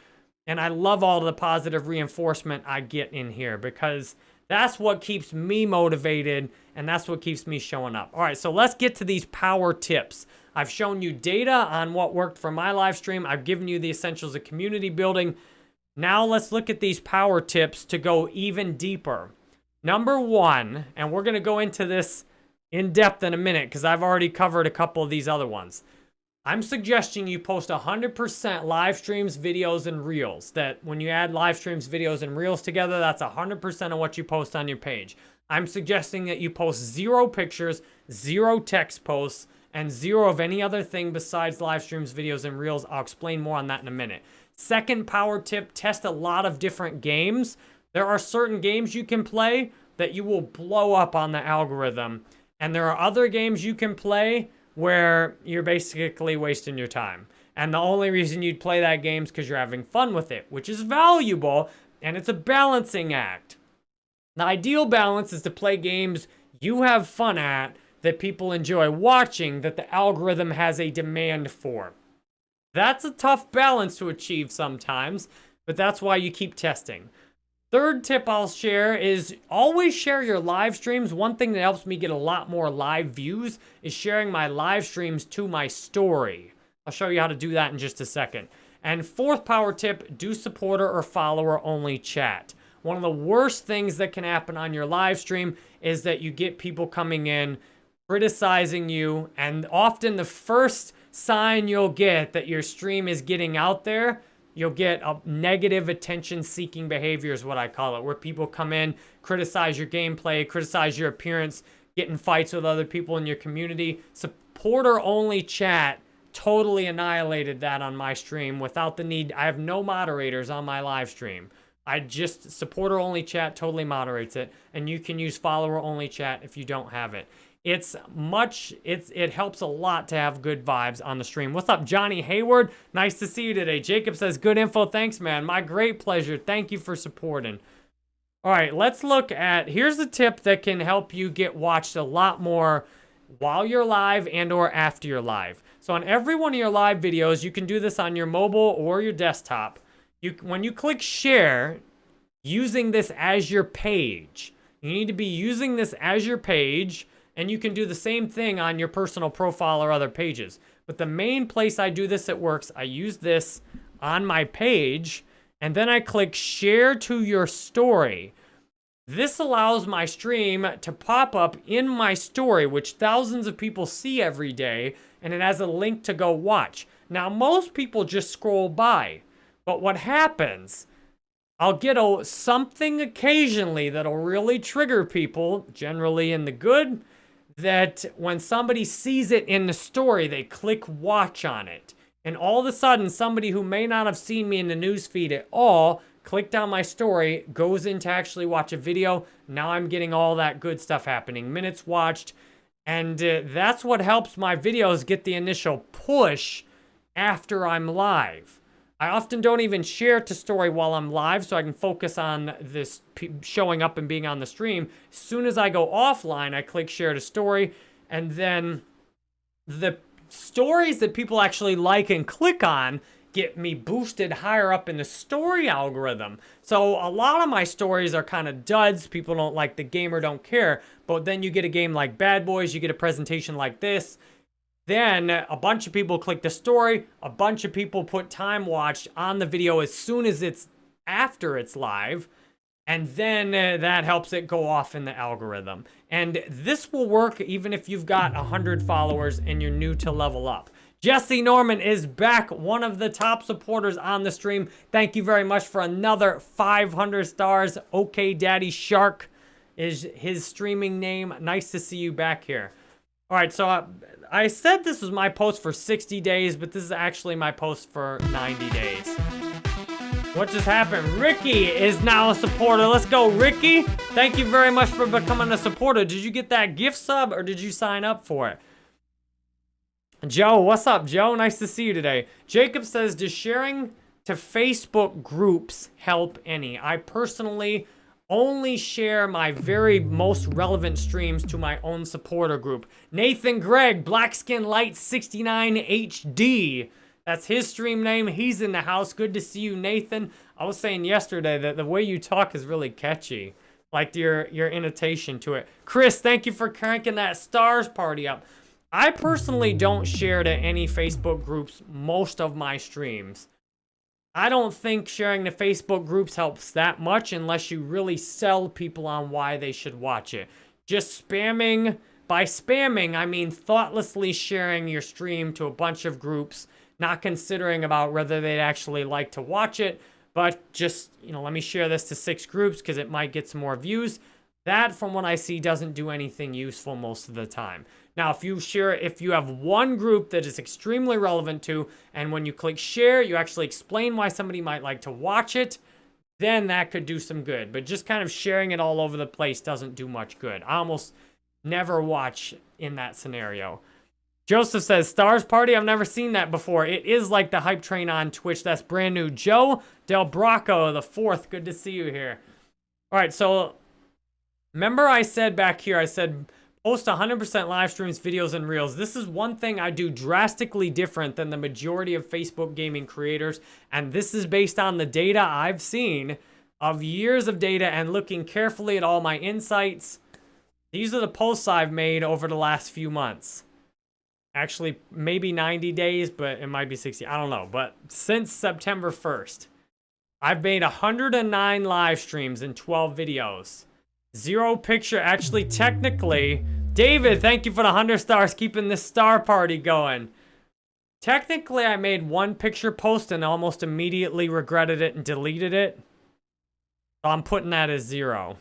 [SPEAKER 1] And I love all the positive reinforcement I get in here because That's what keeps me motivated, and that's what keeps me showing up. All right, so let's get to these power tips. I've shown you data on what worked for my live stream. I've given you the essentials of community building. Now let's look at these power tips to go even deeper. Number one, and we're going to go into this in depth in a minute because I've already covered a couple of these other ones. I'm suggesting you post 100% live streams, videos, and reels. That when you add live streams, videos, and reels together, that's 100% of what you post on your page. I'm suggesting that you post zero pictures, zero text posts, and zero of any other thing besides live streams, videos, and reels. I'll explain more on that in a minute. Second power tip, test a lot of different games. There are certain games you can play that you will blow up on the algorithm. And there are other games you can play where you're basically wasting your time. And the only reason you'd play that game is because you're having fun with it, which is valuable, and it's a balancing act. The ideal balance is to play games you have fun at, that people enjoy watching, that the algorithm has a demand for. That's a tough balance to achieve sometimes, but that's why you keep testing. Third tip I'll share is always share your live streams. One thing that helps me get a lot more live views is sharing my live streams to my story. I'll show you how to do that in just a second. And fourth power tip, do supporter or follower only chat. One of the worst things that can happen on your live stream is that you get people coming in criticizing you and often the first sign you'll get that your stream is getting out there You'll get a negative attention-seeking behavior is what I call it, where people come in, criticize your gameplay, criticize your appearance, get in fights with other people in your community. Supporter-only chat totally annihilated that on my stream without the need. I have no moderators on my live stream. I just, supporter-only chat totally moderates it, and you can use follower-only chat if you don't have it. It's much, it's it helps a lot to have good vibes on the stream. What's up, Johnny Hayward? Nice to see you today. Jacob says, good info. Thanks, man. My great pleasure. Thank you for supporting. All right, let's look at, here's a tip that can help you get watched a lot more while you're live and or after you're live. So on every one of your live videos, you can do this on your mobile or your desktop. You, when you click share, using this as your page, you need to be using this as your page and you can do the same thing on your personal profile or other pages. But the main place I do this, it works, I use this on my page, and then I click share to your story. This allows my stream to pop up in my story, which thousands of people see every day, and it has a link to go watch. Now, most people just scroll by, but what happens, I'll get a, something occasionally that'll really trigger people, generally in the good, that when somebody sees it in the story, they click watch on it. And all of a sudden, somebody who may not have seen me in the newsfeed at all, clicked on my story, goes in to actually watch a video. Now I'm getting all that good stuff happening. Minutes watched. And uh, that's what helps my videos get the initial push after I'm live. I often don't even share to story while I'm live so I can focus on this showing up and being on the stream. As soon as I go offline, I click share to story and then the stories that people actually like and click on get me boosted higher up in the story algorithm. So a lot of my stories are kind of duds. People don't like the game or don't care. But then you get a game like Bad Boys, you get a presentation like this, then a bunch of people click the story, a bunch of people put time watched on the video as soon as it's after it's live, and then uh, that helps it go off in the algorithm. And this will work even if you've got 100 followers and you're new to level up. Jesse Norman is back, one of the top supporters on the stream. Thank you very much for another 500 stars. Okay Daddy Shark is his streaming name. Nice to see you back here. All right, so uh, I said this was my post for 60 days, but this is actually my post for 90 days. What just happened? Ricky is now a supporter. Let's go, Ricky. Thank you very much for becoming a supporter. Did you get that gift sub or did you sign up for it? Joe, what's up, Joe? Nice to see you today. Jacob says, does sharing to Facebook groups help any? I personally only share my very most relevant streams to my own supporter group. Nathan Gregg, Blackskin Light 69 HD. That's his stream name. He's in the house. Good to see you, Nathan. I was saying yesterday that the way you talk is really catchy. Like your, your invitation to it. Chris, thank you for cranking that stars party up. I personally don't share to any Facebook groups most of my streams. I don't think sharing the Facebook groups helps that much unless you really sell people on why they should watch it. Just spamming, by spamming, I mean thoughtlessly sharing your stream to a bunch of groups, not considering about whether they'd actually like to watch it, but just, you know, let me share this to six groups because it might get some more views. That, from what I see, doesn't do anything useful most of the time. Now, if you share, if you have one group that is extremely relevant to, and when you click share, you actually explain why somebody might like to watch it, then that could do some good. But just kind of sharing it all over the place doesn't do much good. I almost never watch in that scenario. Joseph says, Stars Party, I've never seen that before. It is like the hype train on Twitch. That's brand new. Joe Del Bracco, the fourth. Good to see you here. All right, so remember I said back here, I said post 100% live streams, videos, and reels. This is one thing I do drastically different than the majority of Facebook gaming creators, and this is based on the data I've seen of years of data and looking carefully at all my insights. These are the posts I've made over the last few months. Actually, maybe 90 days, but it might be 60. I don't know. But since September 1st, I've made 109 live streams and 12 videos. Zero picture. Actually, technically, David, thank you for the 100 stars, keeping this star party going. Technically, I made one picture post and almost immediately regretted it and deleted it. So I'm putting that as zero.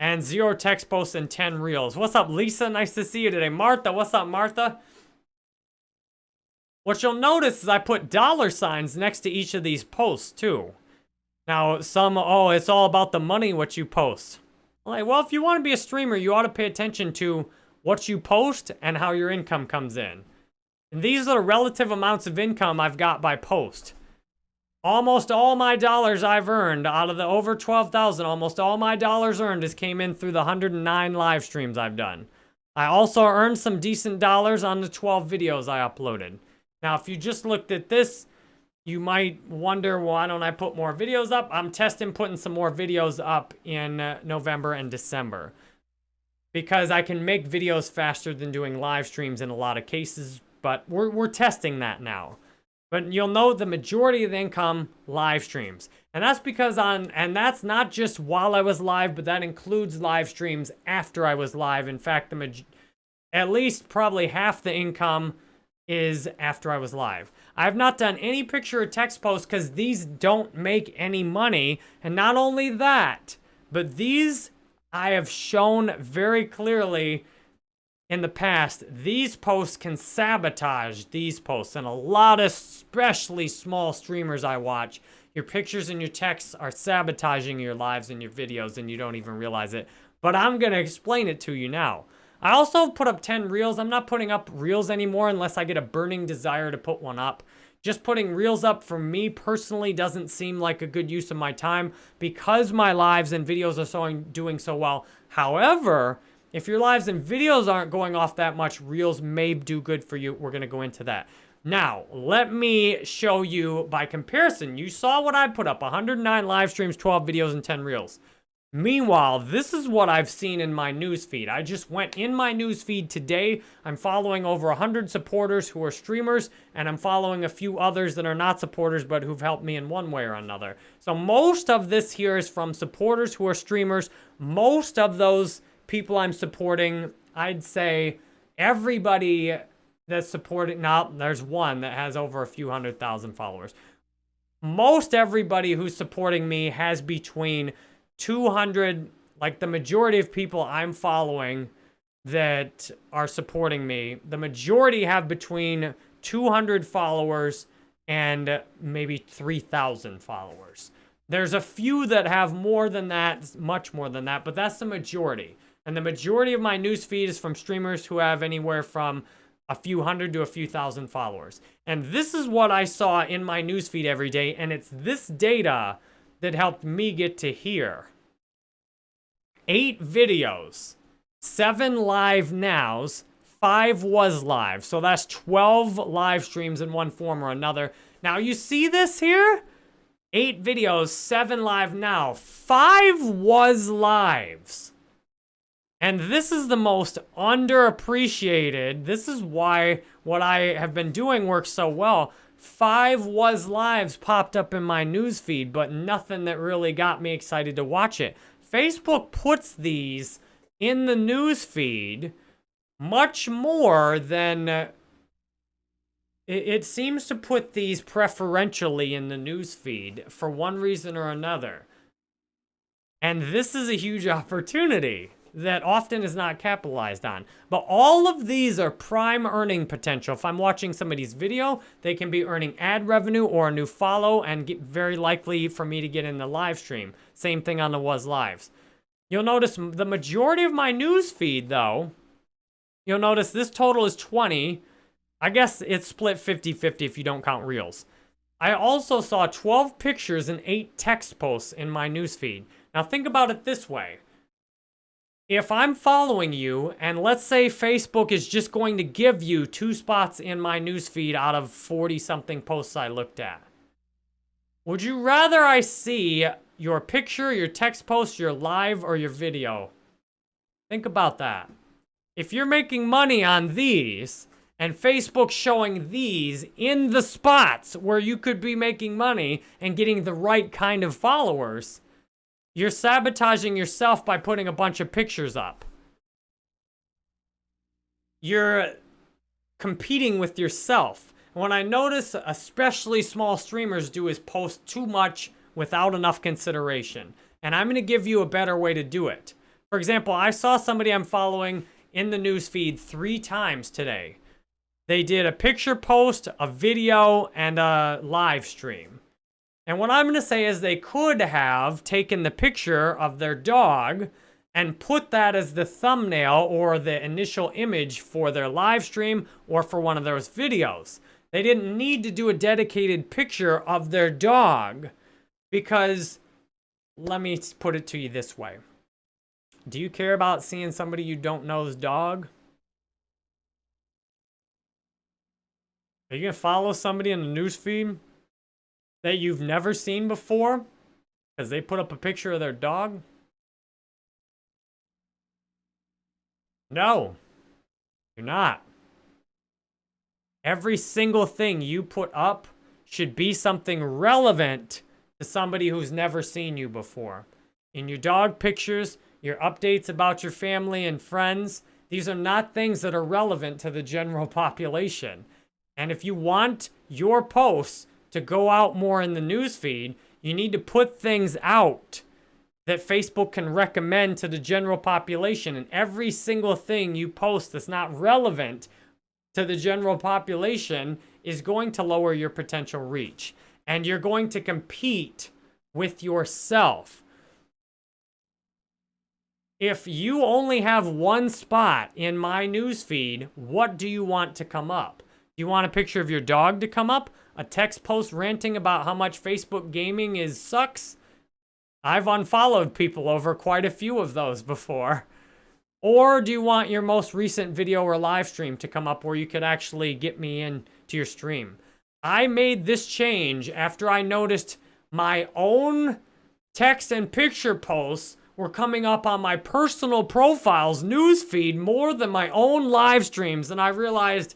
[SPEAKER 1] And zero text posts and 10 reels. What's up, Lisa? Nice to see you today. Martha, what's up, Martha? What you'll notice is I put dollar signs next to each of these posts, too. Now, some, oh, it's all about the money what you post. Like, well, if you want to be a streamer, you ought to pay attention to what you post and how your income comes in. And these are the relative amounts of income I've got by post. Almost all my dollars I've earned out of the over 12,000, almost all my dollars earned has came in through the 109 live streams I've done. I also earned some decent dollars on the 12 videos I uploaded. Now, if you just looked at this, you might wonder, why don't I put more videos up? I'm testing putting some more videos up in uh, November and December. Because I can make videos faster than doing live streams in a lot of cases, but we're, we're testing that now. But you'll know the majority of the income, live streams. And that's because on, and that's not just while I was live, but that includes live streams after I was live. In fact, the at least probably half the income is after I was live. I've not done any picture or text posts because these don't make any money. And not only that, but these I have shown very clearly in the past, these posts can sabotage these posts. And a lot of especially small streamers I watch, your pictures and your texts are sabotaging your lives and your videos and you don't even realize it. But I'm going to explain it to you now. I also put up 10 reels. I'm not putting up reels anymore unless I get a burning desire to put one up. Just putting reels up for me personally doesn't seem like a good use of my time because my lives and videos are so, doing so well. However, if your lives and videos aren't going off that much, reels may do good for you. We're going to go into that. Now, let me show you by comparison. You saw what I put up, 109 live streams, 12 videos, and 10 reels. Meanwhile, this is what I've seen in my newsfeed. I just went in my newsfeed today. I'm following over 100 supporters who are streamers, and I'm following a few others that are not supporters but who've helped me in one way or another. So most of this here is from supporters who are streamers. Most of those people I'm supporting, I'd say everybody that's supporting, now there's one that has over a few hundred thousand followers. Most everybody who's supporting me has between 200, like the majority of people I'm following that are supporting me, the majority have between 200 followers and maybe 3,000 followers. There's a few that have more than that, much more than that, but that's the majority. And the majority of my newsfeed is from streamers who have anywhere from a few hundred to a few thousand followers. And this is what I saw in my newsfeed every day, and it's this data that helped me get to here. Eight videos, seven live nows, five was live. So that's 12 live streams in one form or another. Now you see this here? Eight videos, seven live now. Five was lives. And this is the most underappreciated. This is why what I have been doing works so well. Five was lives popped up in my newsfeed, but nothing that really got me excited to watch it. Facebook puts these in the newsfeed much more than... Uh, it, it seems to put these preferentially in the newsfeed for one reason or another. And this is a huge opportunity that often is not capitalized on. But all of these are prime earning potential. If I'm watching somebody's video, they can be earning ad revenue or a new follow and get very likely for me to get in the live stream. Same thing on the Was Lives. You'll notice the majority of my news feed, though, you'll notice this total is 20. I guess it's split 50-50 if you don't count Reels. I also saw 12 pictures and 8 text posts in my newsfeed. Now think about it this way if I'm following you, and let's say Facebook is just going to give you two spots in my newsfeed out of 40-something posts I looked at, would you rather I see your picture, your text post, your live, or your video? Think about that. If you're making money on these, and Facebook showing these in the spots where you could be making money and getting the right kind of followers, you're sabotaging yourself by putting a bunch of pictures up. You're competing with yourself. What I notice especially small streamers do is post too much without enough consideration. And I'm going to give you a better way to do it. For example, I saw somebody I'm following in the newsfeed three times today. They did a picture post, a video, and a live stream. And what I'm going to say is they could have taken the picture of their dog and put that as the thumbnail or the initial image for their live stream or for one of those videos. They didn't need to do a dedicated picture of their dog because, let me put it to you this way. Do you care about seeing somebody you don't know's dog? Are you going to follow somebody in the newsfeed that you've never seen before because they put up a picture of their dog? No, you're not. Every single thing you put up should be something relevant to somebody who's never seen you before. In your dog pictures, your updates about your family and friends, these are not things that are relevant to the general population. And if you want your posts to go out more in the newsfeed, you need to put things out that Facebook can recommend to the general population. And every single thing you post that's not relevant to the general population is going to lower your potential reach. And you're going to compete with yourself. If you only have one spot in my newsfeed, what do you want to come up? Do you want a picture of your dog to come up? A text post ranting about how much Facebook gaming is sucks, I've unfollowed people over quite a few of those before. Or do you want your most recent video or live stream to come up where you could actually get me in to your stream? I made this change after I noticed my own text and picture posts were coming up on my personal profile's newsfeed more than my own live streams. And I realized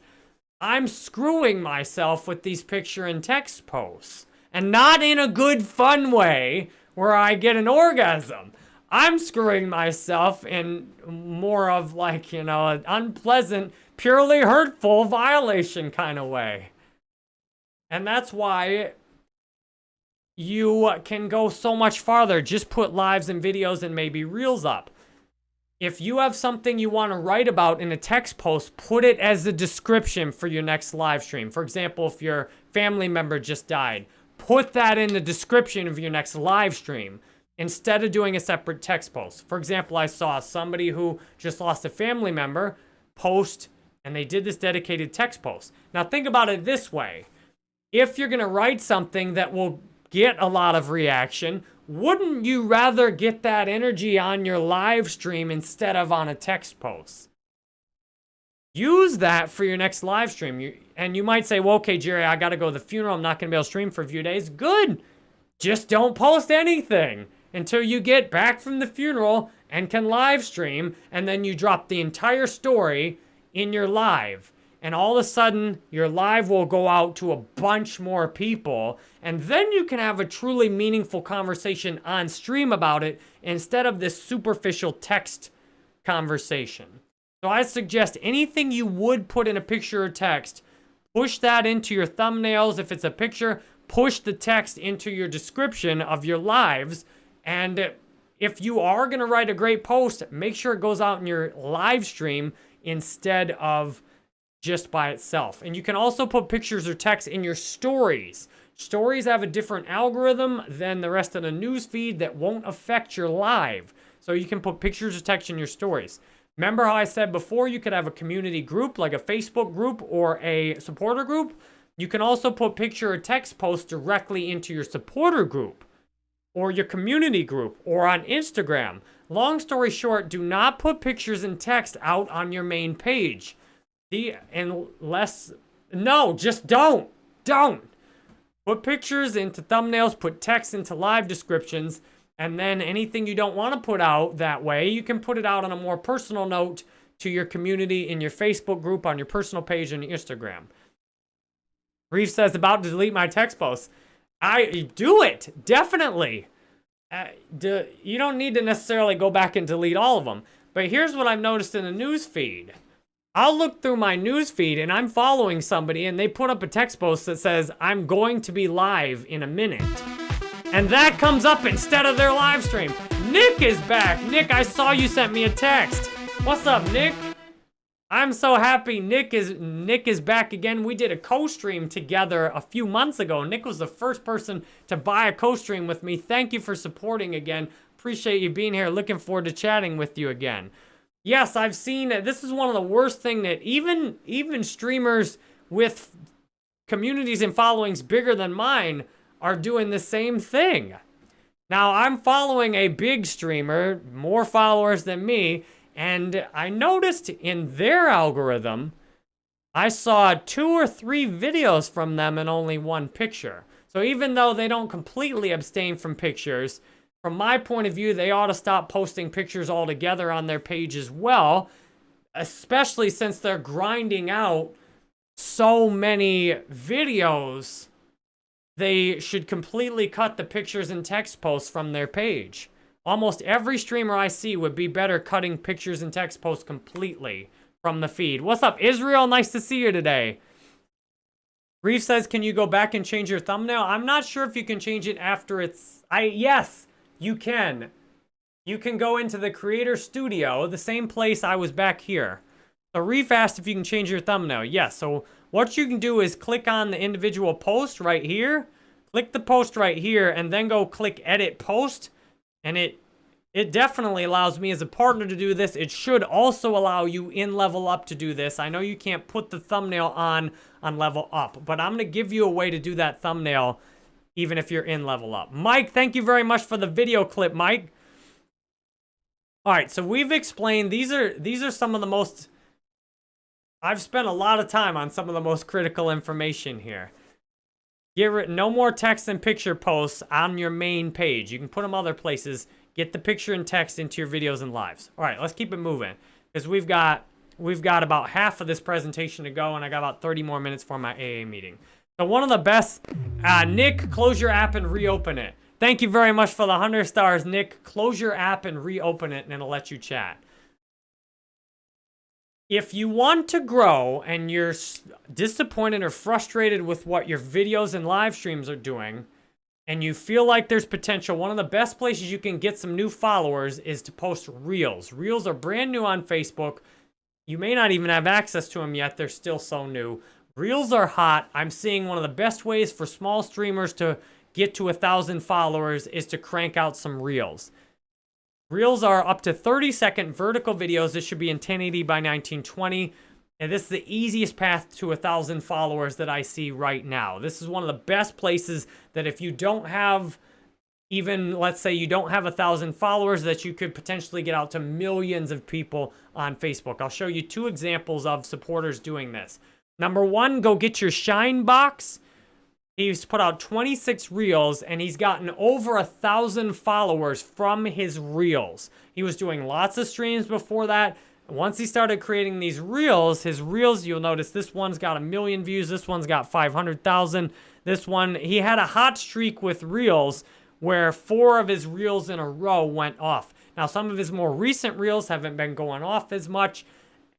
[SPEAKER 1] I'm screwing myself with these picture and text posts. And not in a good fun way where I get an orgasm. I'm screwing myself in more of like, you know, an unpleasant, purely hurtful violation kind of way. And that's why you can go so much farther. Just put lives and videos and maybe reels up. If you have something you want to write about in a text post, put it as a description for your next live stream. For example, if your family member just died, put that in the description of your next live stream instead of doing a separate text post. For example, I saw somebody who just lost a family member post and they did this dedicated text post. Now think about it this way. If you're going to write something that will get a lot of reaction, wouldn't you rather get that energy on your live stream instead of on a text post? Use that for your next live stream. You, and you might say, well, okay, Jerry, I got to go to the funeral. I'm not going to be able to stream for a few days. Good. just don't post anything until you get back from the funeral and can live stream, and then you drop the entire story in your live. And all of a sudden, your live will go out to a bunch more people, and then you can have a truly meaningful conversation on stream about it instead of this superficial text conversation. So I suggest anything you would put in a picture or text, push that into your thumbnails. If it's a picture, push the text into your description of your lives. And if you are going to write a great post, make sure it goes out in your live stream instead of just by itself. And you can also put pictures or text in your stories. Stories have a different algorithm than the rest of the news feed that won't affect your live. So you can put pictures or text in your stories. Remember how I said before you could have a community group like a Facebook group or a supporter group? You can also put picture or text posts directly into your supporter group or your community group or on Instagram. Long story short, do not put pictures and text out on your main page. The unless no, just don't. Don't. Put pictures into thumbnails, put text into live descriptions, and then anything you don't want to put out that way, you can put it out on a more personal note to your community in your Facebook group, on your personal page, and Instagram. Reef says, about to delete my text posts. I do it, definitely. Uh, do, you don't need to necessarily go back and delete all of them. But here's what I've noticed in the news feed. I'll look through my news feed and I'm following somebody and they put up a text post that says, I'm going to be live in a minute. And that comes up instead of their live stream. Nick is back. Nick, I saw you sent me a text. What's up, Nick? I'm so happy Nick is Nick is back again. We did a co-stream together a few months ago. Nick was the first person to buy a co-stream with me. Thank you for supporting again. Appreciate you being here. Looking forward to chatting with you again. Yes, I've seen. This is one of the worst thing that even even streamers with communities and followings bigger than mine are doing the same thing. Now, I'm following a big streamer, more followers than me, and I noticed in their algorithm, I saw two or three videos from them and only one picture. So even though they don't completely abstain from pictures, from my point of view, they ought to stop posting pictures altogether on their page as well, especially since they're grinding out so many videos. They should completely cut the pictures and text posts from their page. Almost every streamer I see would be better cutting pictures and text posts completely from the feed. What's up, Israel? Nice to see you today. Reef says, can you go back and change your thumbnail? I'm not sure if you can change it after it's... I Yes, you can. You can go into the Creator Studio, the same place I was back here. So Reef asked if you can change your thumbnail. Yes, so what you can do is click on the individual post right here. Click the post right here, and then go click Edit Post and it it definitely allows me as a partner to do this. It should also allow you in Level Up to do this. I know you can't put the thumbnail on on Level Up, but I'm going to give you a way to do that thumbnail even if you're in Level Up. Mike, thank you very much for the video clip, Mike. All right, so we've explained these are these are some of the most I've spent a lot of time on some of the most critical information here. Get rid, no more text and picture posts on your main page. You can put them other places. Get the picture and text into your videos and lives. All right, let's keep it moving because we've got we've got about half of this presentation to go, and I got about 30 more minutes for my AA meeting. So one of the best, uh, Nick, close your app and reopen it. Thank you very much for the 100 stars, Nick. Close your app and reopen it, and it'll let you chat if you want to grow and you're disappointed or frustrated with what your videos and live streams are doing, and you feel like there's potential, one of the best places you can get some new followers is to post Reels. Reels are brand new on Facebook. You may not even have access to them yet. They're still so new. Reels are hot. I'm seeing one of the best ways for small streamers to get to a thousand followers is to crank out some Reels. Reels are up to 30 second vertical videos. This should be in 1080 by 1920. And this is the easiest path to a thousand followers that I see right now. This is one of the best places that if you don't have even, let's say you don't have a thousand followers, that you could potentially get out to millions of people on Facebook. I'll show you two examples of supporters doing this. Number one, go get your Shine box. He's put out 26 reels and he's gotten over a thousand followers from his reels. He was doing lots of streams before that. Once he started creating these reels, his reels, you'll notice this one's got a million views. This one's got 500,000. This one, he had a hot streak with reels where four of his reels in a row went off. Now, some of his more recent reels haven't been going off as much.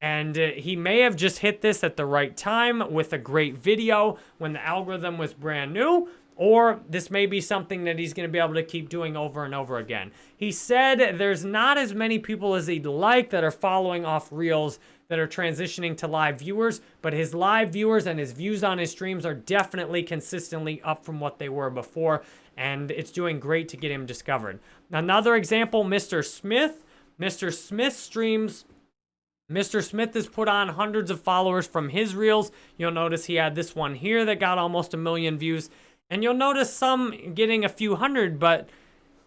[SPEAKER 1] And uh, he may have just hit this at the right time with a great video when the algorithm was brand new, or this may be something that he's going to be able to keep doing over and over again. He said there's not as many people as he'd like that are following off Reels that are transitioning to live viewers, but his live viewers and his views on his streams are definitely consistently up from what they were before, and it's doing great to get him discovered. Another example, Mr. Smith. Mr. Smith streams Mr. Smith has put on hundreds of followers from his reels. You'll notice he had this one here that got almost a million views. And you'll notice some getting a few hundred, but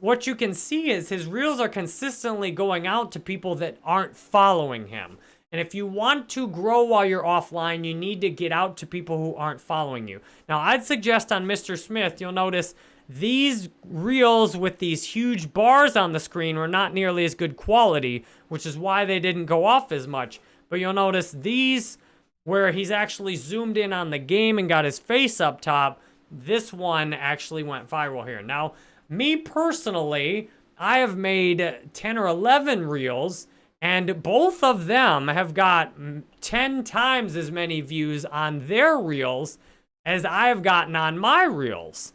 [SPEAKER 1] what you can see is his reels are consistently going out to people that aren't following him. And if you want to grow while you're offline, you need to get out to people who aren't following you. Now, I'd suggest on Mr. Smith, you'll notice these reels with these huge bars on the screen were not nearly as good quality, which is why they didn't go off as much. But you'll notice these, where he's actually zoomed in on the game and got his face up top, this one actually went viral here. Now, me personally, I have made 10 or 11 reels, and both of them have got 10 times as many views on their reels as I've gotten on my reels.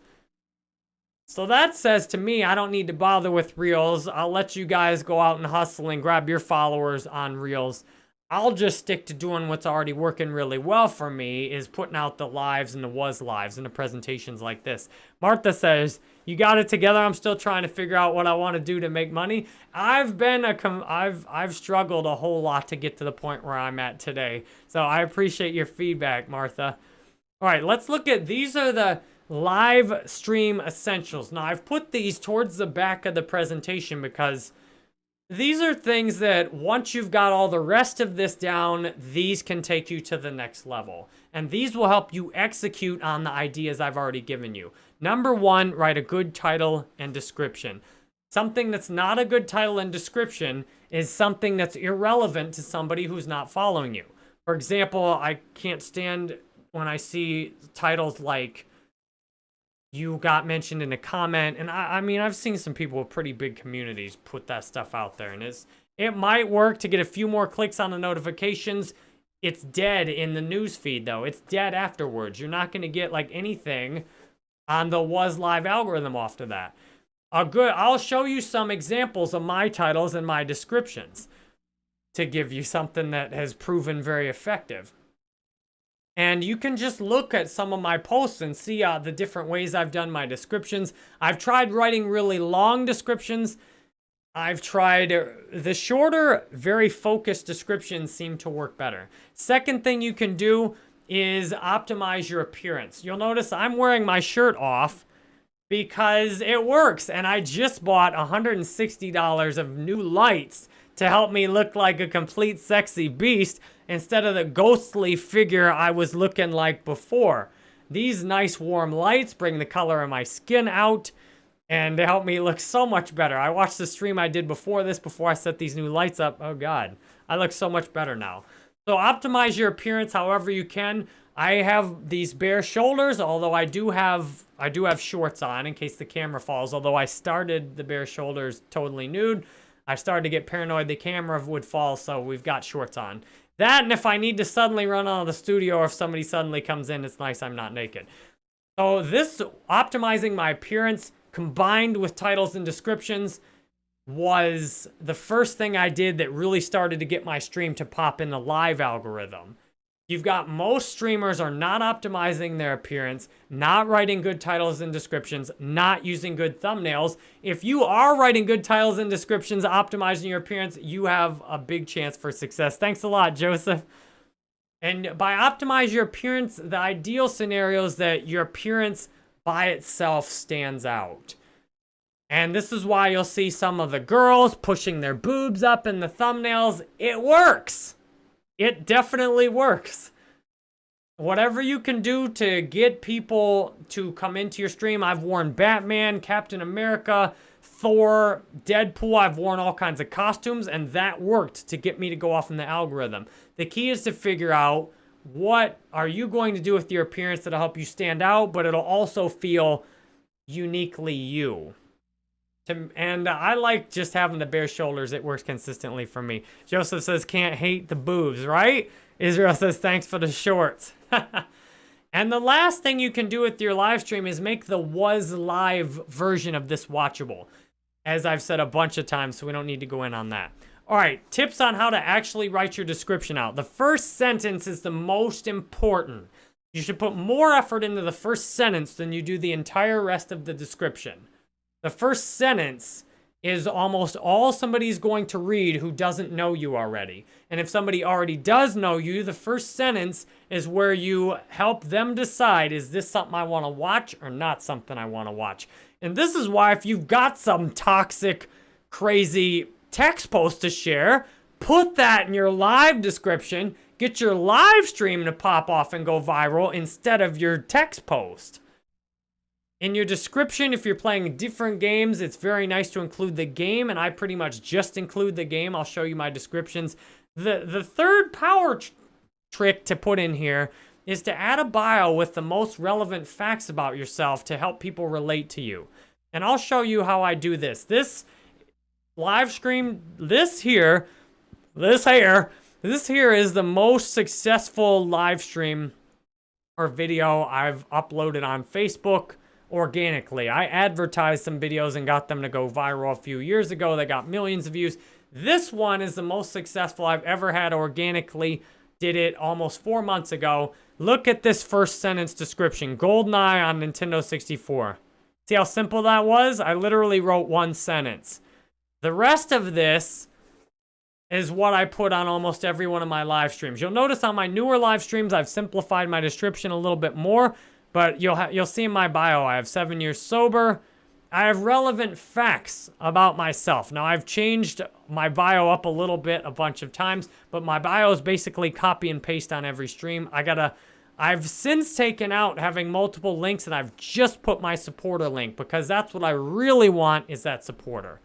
[SPEAKER 1] So that says to me, I don't need to bother with Reels. I'll let you guys go out and hustle and grab your followers on Reels. I'll just stick to doing what's already working really well for me is putting out the lives and the was lives and the presentations like this. Martha says, you got it together. I'm still trying to figure out what I want to do to make money. I've been a com I've I've struggled a whole lot to get to the point where I'm at today. So I appreciate your feedback, Martha. All right, let's look at, these are the, live stream essentials. Now, I've put these towards the back of the presentation because these are things that once you've got all the rest of this down, these can take you to the next level. And these will help you execute on the ideas I've already given you. Number one, write a good title and description. Something that's not a good title and description is something that's irrelevant to somebody who's not following you. For example, I can't stand when I see titles like you got mentioned in a comment. And I, I mean, I've seen some people with pretty big communities put that stuff out there. And it's, it might work to get a few more clicks on the notifications. It's dead in the news feed, though. It's dead afterwards. You're not going to get, like, anything on the Was Live algorithm after that. A good, I'll show you some examples of my titles and my descriptions to give you something that has proven very effective. And you can just look at some of my posts and see uh, the different ways I've done my descriptions. I've tried writing really long descriptions. I've tried uh, the shorter, very focused descriptions seem to work better. Second thing you can do is optimize your appearance. You'll notice I'm wearing my shirt off because it works. And I just bought $160 of new lights to help me look like a complete sexy beast instead of the ghostly figure I was looking like before. These nice warm lights bring the color of my skin out and they help me look so much better. I watched the stream I did before this, before I set these new lights up. Oh God, I look so much better now. So optimize your appearance however you can. I have these bare shoulders, although I do have I do have shorts on in case the camera falls. Although I started the bare shoulders totally nude. I started to get paranoid the camera would fall, so we've got shorts on. That, and if I need to suddenly run out of the studio or if somebody suddenly comes in, it's nice I'm not naked. So this optimizing my appearance combined with titles and descriptions was the first thing I did that really started to get my stream to pop in the live algorithm. You've got most streamers are not optimizing their appearance, not writing good titles and descriptions, not using good thumbnails. If you are writing good titles and descriptions, optimizing your appearance, you have a big chance for success. Thanks a lot, Joseph. And by optimize your appearance, the ideal scenario is that your appearance by itself stands out. And this is why you'll see some of the girls pushing their boobs up in the thumbnails. It works. It definitely works. whatever you can do to get people to come into your stream. I've worn Batman, Captain America, Thor, Deadpool. I've worn all kinds of costumes, and that worked to get me to go off in the algorithm. The key is to figure out what are you going to do with your appearance that'll help you stand out, but it'll also feel uniquely you. To, and I like just having the bare shoulders. It works consistently for me. Joseph says, can't hate the boobs, right? Israel says, thanks for the shorts. and the last thing you can do with your live stream is make the was live version of this watchable. As I've said a bunch of times, so we don't need to go in on that. All right, tips on how to actually write your description out. The first sentence is the most important. You should put more effort into the first sentence than you do the entire rest of the description. The first sentence is almost all somebody's going to read who doesn't know you already. And if somebody already does know you, the first sentence is where you help them decide, is this something I want to watch or not something I want to watch? And this is why if you've got some toxic, crazy text post to share, put that in your live description, get your live stream to pop off and go viral instead of your text post. In your description, if you're playing different games, it's very nice to include the game, and I pretty much just include the game. I'll show you my descriptions. The, the third power tr trick to put in here is to add a bio with the most relevant facts about yourself to help people relate to you. And I'll show you how I do this. This live stream, this here, this here, this here is the most successful live stream or video I've uploaded on Facebook organically. I advertised some videos and got them to go viral a few years ago. They got millions of views. This one is the most successful I've ever had organically. Did it almost four months ago. Look at this first sentence description. GoldenEye on Nintendo 64. See how simple that was? I literally wrote one sentence. The rest of this is what I put on almost every one of my live streams. You'll notice on my newer live streams, I've simplified my description a little bit more, but you'll, you'll see in my bio, I have seven years sober. I have relevant facts about myself. Now, I've changed my bio up a little bit a bunch of times, but my bio is basically copy and paste on every stream. I gotta, I've since taken out having multiple links and I've just put my supporter link because that's what I really want is that supporter.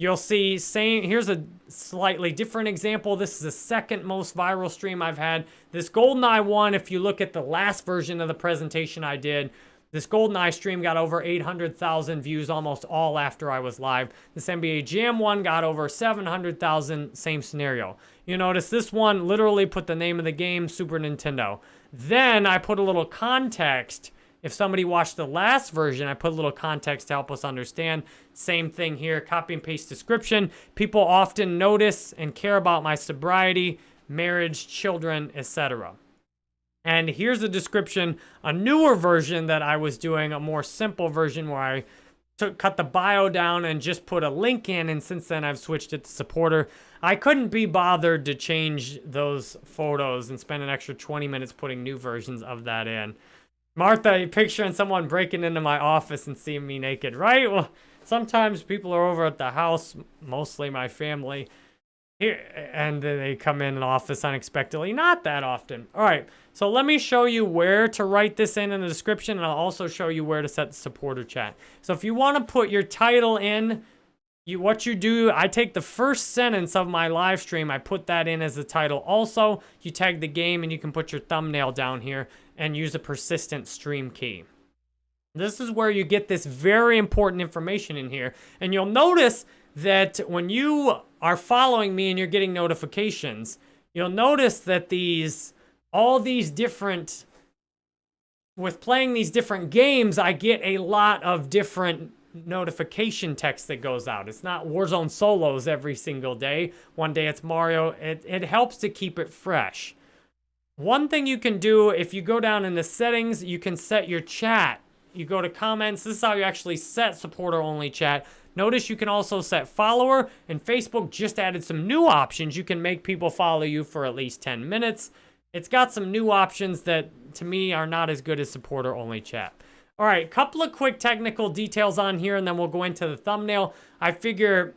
[SPEAKER 1] You'll see, same, here's a slightly different example. This is the second most viral stream I've had. This GoldenEye one, if you look at the last version of the presentation I did, this GoldenEye stream got over 800,000 views almost all after I was live. This NBA Jam one got over 700,000, same scenario. You notice this one literally put the name of the game, Super Nintendo. Then I put a little context if somebody watched the last version, I put a little context to help us understand. Same thing here, copy and paste description. People often notice and care about my sobriety, marriage, children, etc. And here's a description, a newer version that I was doing, a more simple version where I took, cut the bio down and just put a link in, and since then I've switched it to supporter. I couldn't be bothered to change those photos and spend an extra 20 minutes putting new versions of that in. Martha, you're picturing someone breaking into my office and seeing me naked, right? Well, sometimes people are over at the house, mostly my family, here, and they come in an office unexpectedly. Not that often. All right, so let me show you where to write this in in the description, and I'll also show you where to set the supporter chat. So if you want to put your title in, you, what you do, I take the first sentence of my live stream, I put that in as the title. Also, you tag the game, and you can put your thumbnail down here and use a persistent stream key. This is where you get this very important information in here. And you'll notice that when you are following me and you're getting notifications, you'll notice that these, all these different, with playing these different games, I get a lot of different notification text that goes out. It's not Warzone solos every single day. One day it's Mario. It, it helps to keep it fresh. One thing you can do, if you go down in the settings, you can set your chat. You go to comments. This is how you actually set supporter-only chat. Notice you can also set follower, and Facebook just added some new options. You can make people follow you for at least 10 minutes. It's got some new options that, to me, are not as good as supporter-only chat. All right, couple of quick technical details on here, and then we'll go into the thumbnail. I figure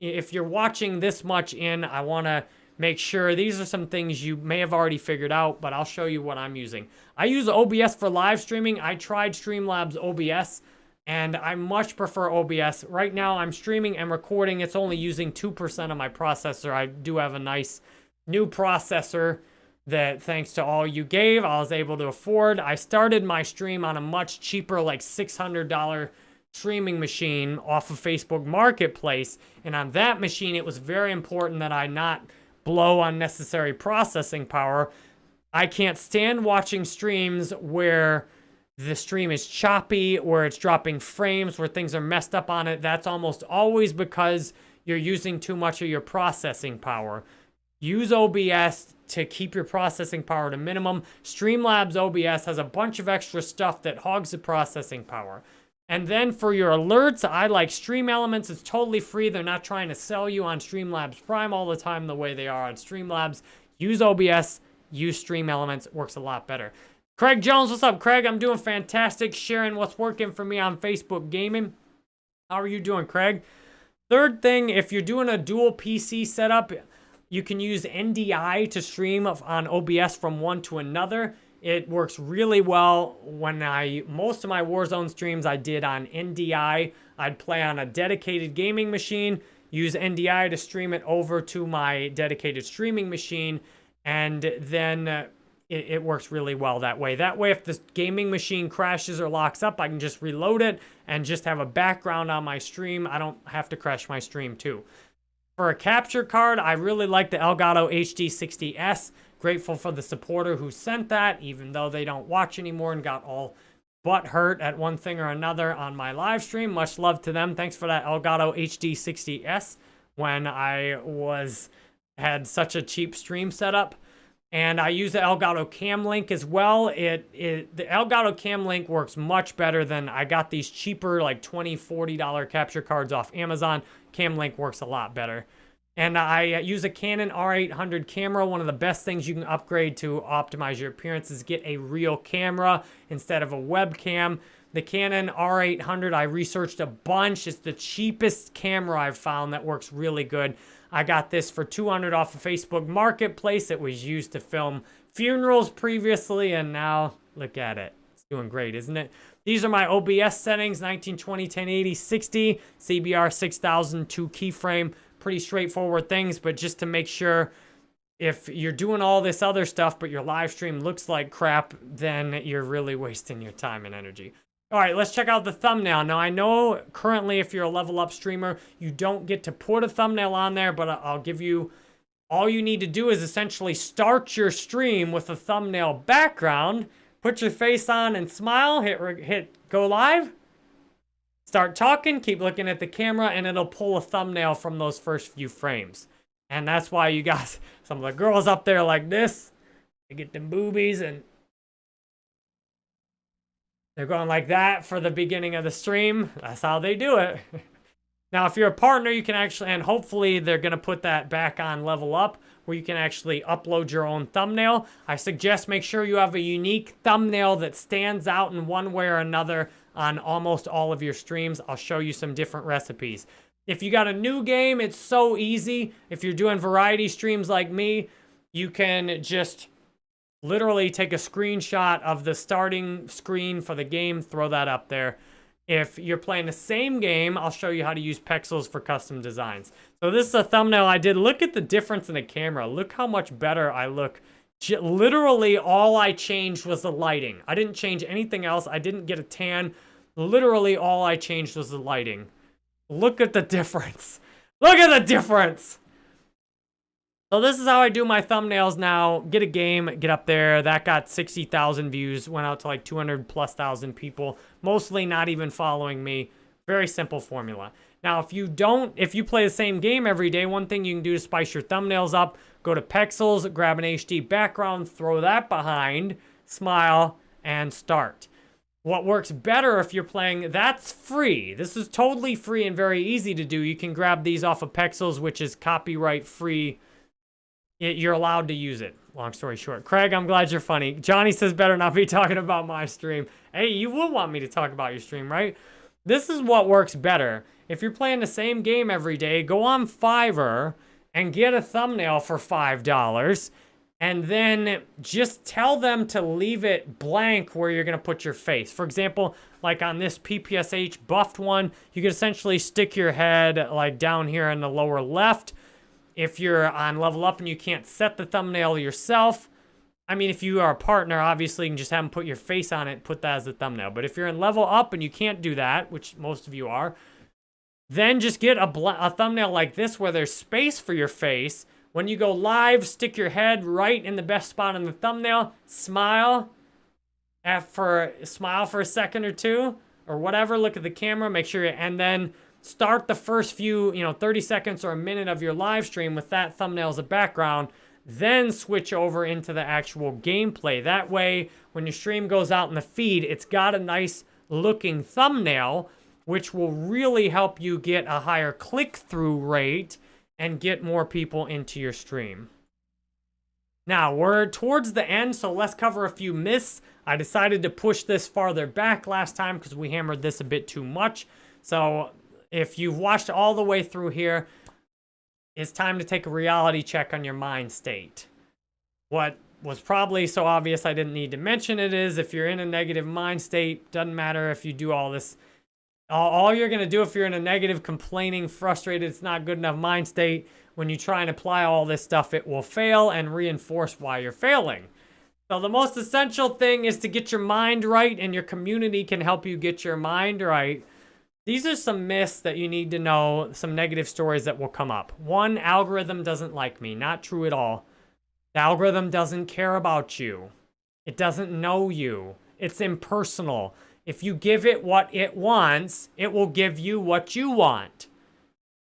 [SPEAKER 1] if you're watching this much in, I want to make sure these are some things you may have already figured out, but I'll show you what I'm using. I use OBS for live streaming. I tried Streamlabs OBS and I much prefer OBS. Right now I'm streaming and recording. It's only using 2% of my processor. I do have a nice new processor that thanks to all you gave, I was able to afford. I started my stream on a much cheaper, like $600 streaming machine off of Facebook Marketplace. And on that machine, it was very important that I not blow unnecessary processing power. I can't stand watching streams where the stream is choppy, where it's dropping frames, where things are messed up on it. That's almost always because you're using too much of your processing power. Use OBS to keep your processing power to minimum. Streamlabs OBS has a bunch of extra stuff that hogs the processing power. And then for your alerts, I like StreamElements. It's totally free. They're not trying to sell you on Streamlabs Prime all the time the way they are on Streamlabs. Use OBS, use StreamElements. It works a lot better. Craig Jones, what's up, Craig? I'm doing fantastic, sharing what's working for me on Facebook Gaming. How are you doing, Craig? Third thing, if you're doing a dual PC setup, you can use NDI to stream on OBS from one to another. It works really well when I, most of my Warzone streams I did on NDI. I'd play on a dedicated gaming machine, use NDI to stream it over to my dedicated streaming machine, and then uh, it, it, works really well that way. That way, if the gaming machine crashes or locks up, I can just reload it and just have a background on my stream. I don't have to crash my stream too. For a capture card, I really like the Elgato HD60S. Grateful for the supporter who sent that, even though they don't watch anymore and got all butt hurt at one thing or another on my live stream. Much love to them. Thanks for that Elgato HD60S when I was had such a cheap stream setup. And I use the Elgato Cam Link as well. It, it The Elgato Cam Link works much better than I got these cheaper like $20, $40 capture cards off Amazon. Cam Link works a lot better. And I uh, use a Canon R800 camera. One of the best things you can upgrade to optimize your appearance is get a real camera instead of a webcam. The Canon R800, I researched a bunch. It's the cheapest camera I've found that works really good. I got this for 200 off of Facebook Marketplace. It was used to film funerals previously, and now look at it. It's doing great, isn't it? These are my OBS settings, 1920, 1080, 60, CBR 6002 keyframe pretty straightforward things, but just to make sure if you're doing all this other stuff, but your live stream looks like crap, then you're really wasting your time and energy. All right, let's check out the thumbnail. Now, I know currently if you're a level up streamer, you don't get to put a thumbnail on there, but I'll give you, all you need to do is essentially start your stream with a thumbnail background, put your face on and smile, hit, hit go live, Start talking, keep looking at the camera, and it'll pull a thumbnail from those first few frames. And that's why you got some of the girls up there like this. They get them boobies and they're going like that for the beginning of the stream. That's how they do it. now, if you're a partner, you can actually, and hopefully they're going to put that back on level up where you can actually upload your own thumbnail. I suggest make sure you have a unique thumbnail that stands out in one way or another on almost all of your streams. I'll show you some different recipes. If you got a new game, it's so easy. If you're doing variety streams like me, you can just literally take a screenshot of the starting screen for the game, throw that up there. If you're playing the same game, I'll show you how to use Pexels for custom designs. So this is a thumbnail I did. Look at the difference in the camera. Look how much better I look Literally, all I changed was the lighting. I didn't change anything else. I didn't get a tan. Literally, all I changed was the lighting. Look at the difference. Look at the difference. So this is how I do my thumbnails now. Get a game, get up there. That got 60,000 views. Went out to like 200 plus thousand people. Mostly not even following me. Very simple formula. Now, if you don't, if you play the same game every day, one thing you can do to spice your thumbnails up, go to Pexels, grab an HD background, throw that behind, smile, and start. What works better if you're playing, that's free. This is totally free and very easy to do. You can grab these off of Pexels, which is copyright free. you're allowed to use it. Long story short. Craig, I'm glad you're funny. Johnny says better not be talking about my stream. Hey, you will want me to talk about your stream, right? This is what works better. If you're playing the same game every day, go on Fiverr and get a thumbnail for $5 and then just tell them to leave it blank where you're going to put your face. For example, like on this PPSH buffed one, you could essentially stick your head like down here in the lower left. If you're on level up and you can't set the thumbnail yourself, I mean, if you are a partner, obviously you can just have them put your face on it, put that as a thumbnail. But if you're in level up and you can't do that, which most of you are, then just get a, a thumbnail like this where there's space for your face, when you go live, stick your head right in the best spot on the thumbnail, smile, for smile for a second or two, or whatever, look at the camera, make sure, and then start the first few, you know, 30 seconds or a minute of your live stream with that thumbnail as a background, then switch over into the actual gameplay. That way, when your stream goes out in the feed, it's got a nice looking thumbnail, which will really help you get a higher click-through rate and get more people into your stream. Now, we're towards the end, so let's cover a few myths. I decided to push this farther back last time because we hammered this a bit too much. So if you've watched all the way through here, it's time to take a reality check on your mind state. What was probably so obvious I didn't need to mention it is if you're in a negative mind state, doesn't matter if you do all this all you're going to do if you're in a negative, complaining, frustrated, it's not good enough mind state, when you try and apply all this stuff, it will fail and reinforce why you're failing. So the most essential thing is to get your mind right, and your community can help you get your mind right. These are some myths that you need to know, some negative stories that will come up. One, algorithm doesn't like me. Not true at all. The algorithm doesn't care about you. It doesn't know you. It's impersonal. If you give it what it wants, it will give you what you want.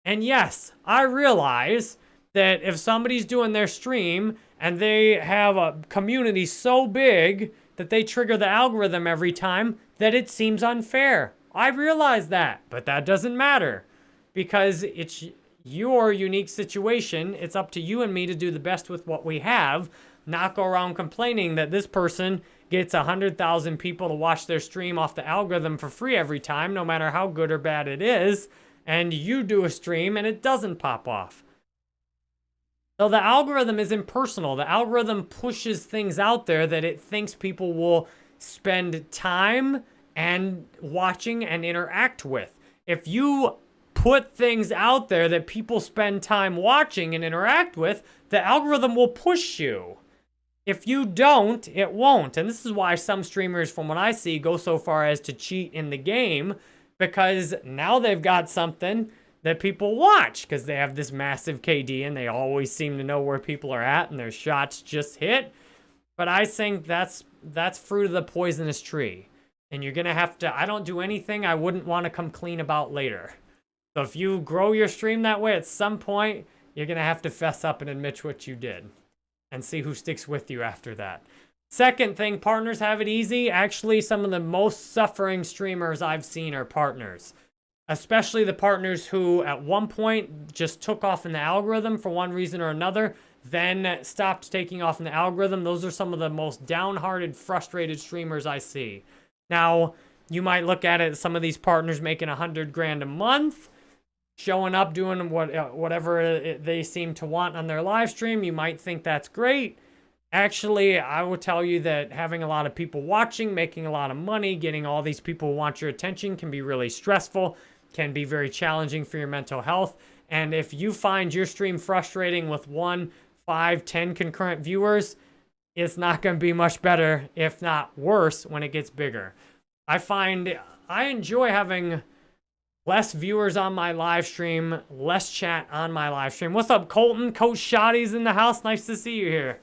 [SPEAKER 1] And yes, I realize that if somebody's doing their stream and they have a community so big that they trigger the algorithm every time, that it seems unfair. I realize that, but that doesn't matter because it's your unique situation. It's up to you and me to do the best with what we have, not go around complaining that this person gets 100,000 people to watch their stream off the algorithm for free every time, no matter how good or bad it is, and you do a stream and it doesn't pop off. So the algorithm is impersonal. The algorithm pushes things out there that it thinks people will spend time and watching and interact with. If you put things out there that people spend time watching and interact with, the algorithm will push you. If you don't, it won't. And this is why some streamers, from what I see, go so far as to cheat in the game because now they've got something that people watch because they have this massive KD and they always seem to know where people are at and their shots just hit. But I think that's that's fruit of the poisonous tree. And you're going to have to, I don't do anything I wouldn't want to come clean about later. So if you grow your stream that way, at some point, you're going to have to fess up and admit what you did and see who sticks with you after that. Second thing, partners have it easy. Actually, some of the most suffering streamers I've seen are partners. Especially the partners who, at one point, just took off in the algorithm for one reason or another, then stopped taking off in the algorithm. Those are some of the most downhearted, frustrated streamers I see. Now, you might look at it, some of these partners making a hundred grand a month, showing up, doing what uh, whatever they seem to want on their live stream. You might think that's great. Actually, I will tell you that having a lot of people watching, making a lot of money, getting all these people who want your attention can be really stressful, can be very challenging for your mental health. And if you find your stream frustrating with one, five, ten concurrent viewers, it's not going to be much better, if not worse, when it gets bigger. I find I enjoy having Less viewers on my live stream, less chat on my live stream. What's up, Colton? Coach Shotty's in the house. Nice to see you here.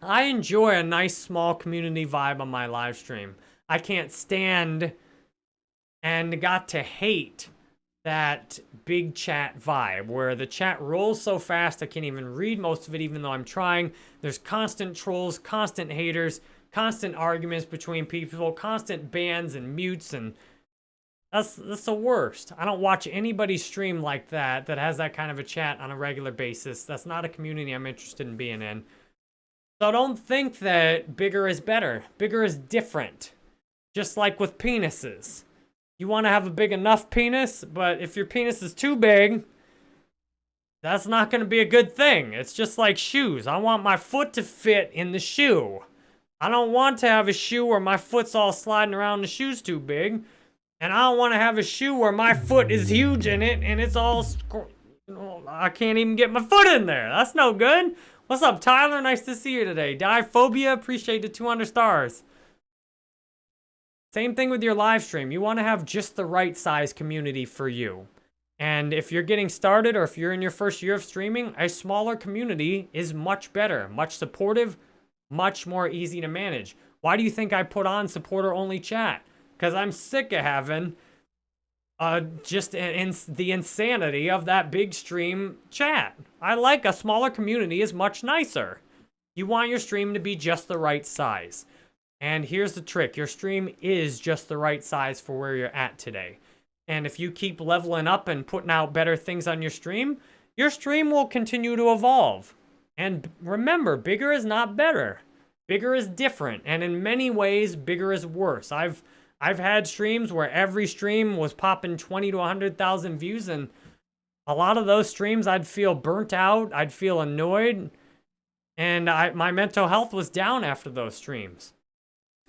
[SPEAKER 1] I enjoy a nice small community vibe on my live stream. I can't stand and got to hate that big chat vibe where the chat rolls so fast I can't even read most of it even though I'm trying. There's constant trolls, constant haters, constant arguments between people, constant bans and mutes and that's, that's the worst. I don't watch anybody stream like that, that has that kind of a chat on a regular basis. That's not a community I'm interested in being in. So don't think that bigger is better. Bigger is different. Just like with penises. You want to have a big enough penis, but if your penis is too big, that's not going to be a good thing. It's just like shoes. I want my foot to fit in the shoe. I don't want to have a shoe where my foot's all sliding around the shoe's too big. And I don't want to have a shoe where my foot is huge in it and it's all... I can't even get my foot in there. That's no good. What's up, Tyler? Nice to see you today. Diphobia, appreciate the 200 stars. Same thing with your live stream. You want to have just the right size community for you. And if you're getting started or if you're in your first year of streaming, a smaller community is much better, much supportive, much more easy to manage. Why do you think I put on supporter only chat? Because I'm sick of having uh, just in, the insanity of that big stream chat. I like a smaller community is much nicer. You want your stream to be just the right size. And here's the trick. Your stream is just the right size for where you're at today. And if you keep leveling up and putting out better things on your stream, your stream will continue to evolve. And remember, bigger is not better. Bigger is different. And in many ways, bigger is worse. I've I've had streams where every stream was popping 20 to 100,000 views and a lot of those streams I'd feel burnt out, I'd feel annoyed, and I, my mental health was down after those streams.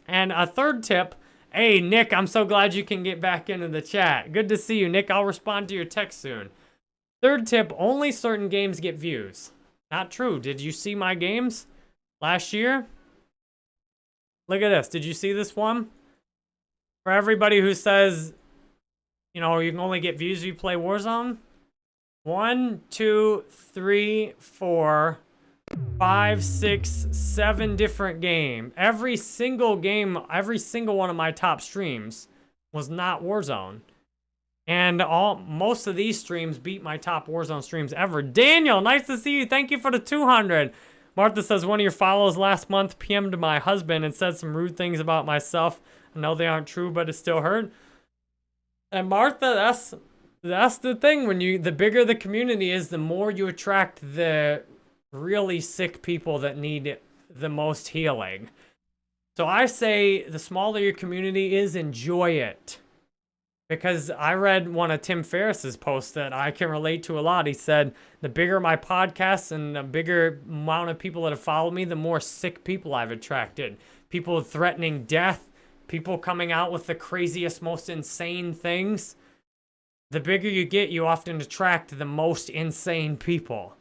[SPEAKER 1] And a third tip, hey, Nick, I'm so glad you can get back into the chat. Good to see you, Nick. I'll respond to your text soon. Third tip, only certain games get views. Not true. Did you see my games last year? Look at this. Did you see this one? For everybody who says, you know, you can only get views if you play Warzone. One, two, three, four, five, six, seven different game. Every single game, every single one of my top streams was not Warzone. And all most of these streams beat my top Warzone streams ever. Daniel, nice to see you. Thank you for the 200. Martha says one of your follows last month PM'd my husband and said some rude things about myself. I know they aren't true, but it still hurt. And Martha, that's that's the thing. When you the bigger the community is, the more you attract the really sick people that need the most healing. So I say the smaller your community is, enjoy it. Because I read one of Tim Ferriss's posts that I can relate to a lot. He said, the bigger my podcast and the bigger amount of people that have followed me, the more sick people I've attracted. People threatening death, people coming out with the craziest, most insane things. The bigger you get, you often attract the most insane people.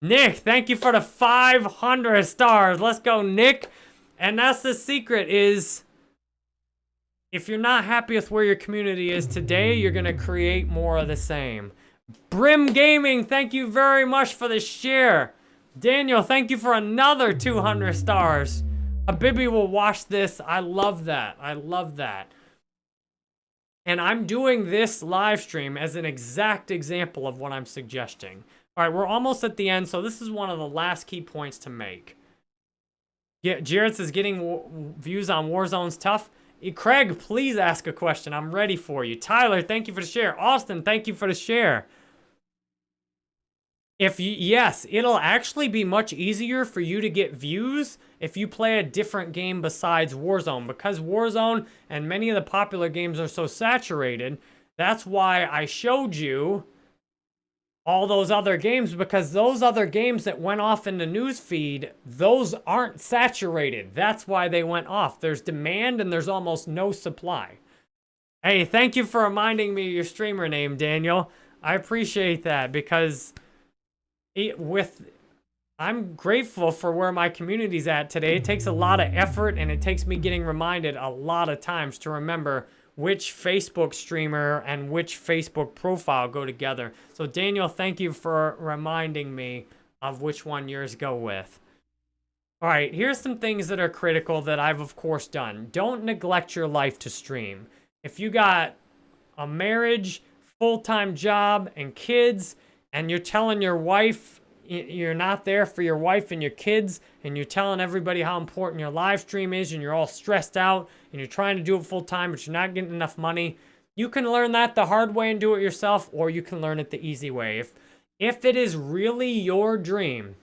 [SPEAKER 1] Nick, thank you for the 500 stars. Let's go, Nick. And that's the secret is if you're not happy with where your community is today, you're going to create more of the same. Brim Gaming, thank you very much for the share. Daniel, thank you for another 200 stars. Habibi will watch this. I love that. I love that. And I'm doing this live stream as an exact example of what I'm suggesting. All right, we're almost at the end, so this is one of the last key points to make. Yeah, Jared says getting views on Warzone's tough. Craig, please ask a question. I'm ready for you. Tyler, thank you for the share. Austin, thank you for the share. If you, yes, it'll actually be much easier for you to get views if you play a different game besides Warzone. Because Warzone and many of the popular games are so saturated, that's why I showed you all those other games because those other games that went off in the news feed, those aren't saturated. That's why they went off. There's demand and there's almost no supply. Hey, thank you for reminding me your streamer name, Daniel. I appreciate that because it, with I'm grateful for where my community's at today. It takes a lot of effort and it takes me getting reminded a lot of times to remember which Facebook streamer and which Facebook profile go together. So Daniel, thank you for reminding me of which one yours go with. All right, here's some things that are critical that I've of course done. Don't neglect your life to stream. If you got a marriage, full-time job, and kids, and you're telling your wife you're not there for your wife and your kids and you're telling everybody how important your live stream is and you're all stressed out and you're trying to do it full time but you're not getting enough money, you can learn that the hard way and do it yourself or you can learn it the easy way. If, if it is really your dream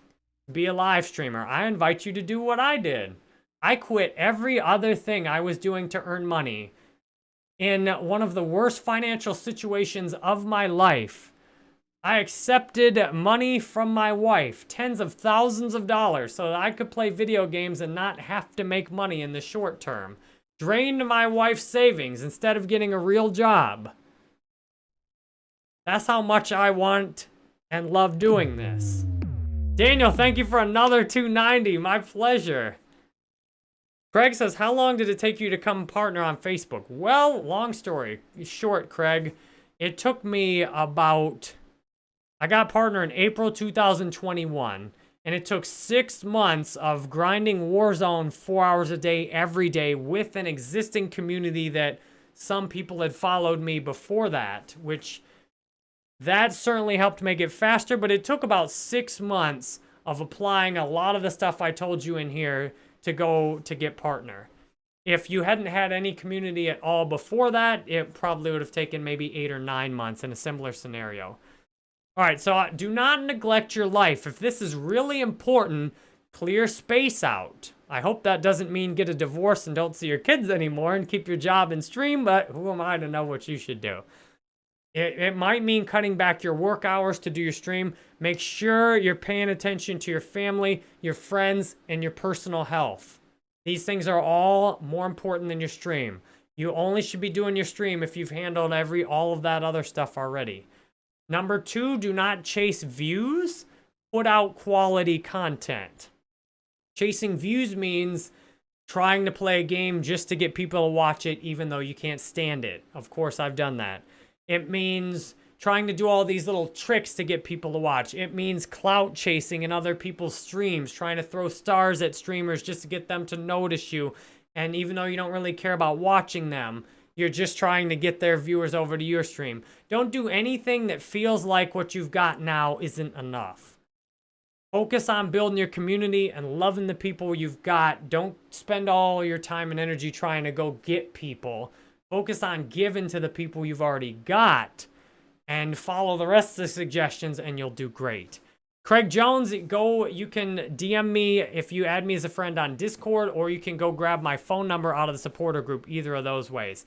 [SPEAKER 1] to be a live streamer, I invite you to do what I did. I quit every other thing I was doing to earn money in one of the worst financial situations of my life I accepted money from my wife, tens of thousands of dollars, so that I could play video games and not have to make money in the short term. Drained my wife's savings instead of getting a real job. That's how much I want and love doing this. Daniel, thank you for another 290. My pleasure. Craig says, how long did it take you to come partner on Facebook? Well, long story short, Craig. It took me about, I got partner in April 2021, and it took six months of grinding Warzone four hours a day, every day, with an existing community that some people had followed me before that, which that certainly helped make it faster, but it took about six months of applying a lot of the stuff I told you in here to go to get partner. If you hadn't had any community at all before that, it probably would have taken maybe eight or nine months in a similar scenario. All right, so uh, do not neglect your life. If this is really important, clear space out. I hope that doesn't mean get a divorce and don't see your kids anymore and keep your job and stream, but who am I to know what you should do? It, it might mean cutting back your work hours to do your stream. Make sure you're paying attention to your family, your friends, and your personal health. These things are all more important than your stream. You only should be doing your stream if you've handled every all of that other stuff already. Number two, do not chase views. Put out quality content. Chasing views means trying to play a game just to get people to watch it even though you can't stand it. Of course, I've done that. It means trying to do all these little tricks to get people to watch. It means clout chasing in other people's streams, trying to throw stars at streamers just to get them to notice you. And even though you don't really care about watching them, you're just trying to get their viewers over to your stream. Don't do anything that feels like what you've got now isn't enough. Focus on building your community and loving the people you've got. Don't spend all your time and energy trying to go get people. Focus on giving to the people you've already got and follow the rest of the suggestions and you'll do great. Craig Jones, go, you can DM me if you add me as a friend on Discord or you can go grab my phone number out of the supporter group, either of those ways.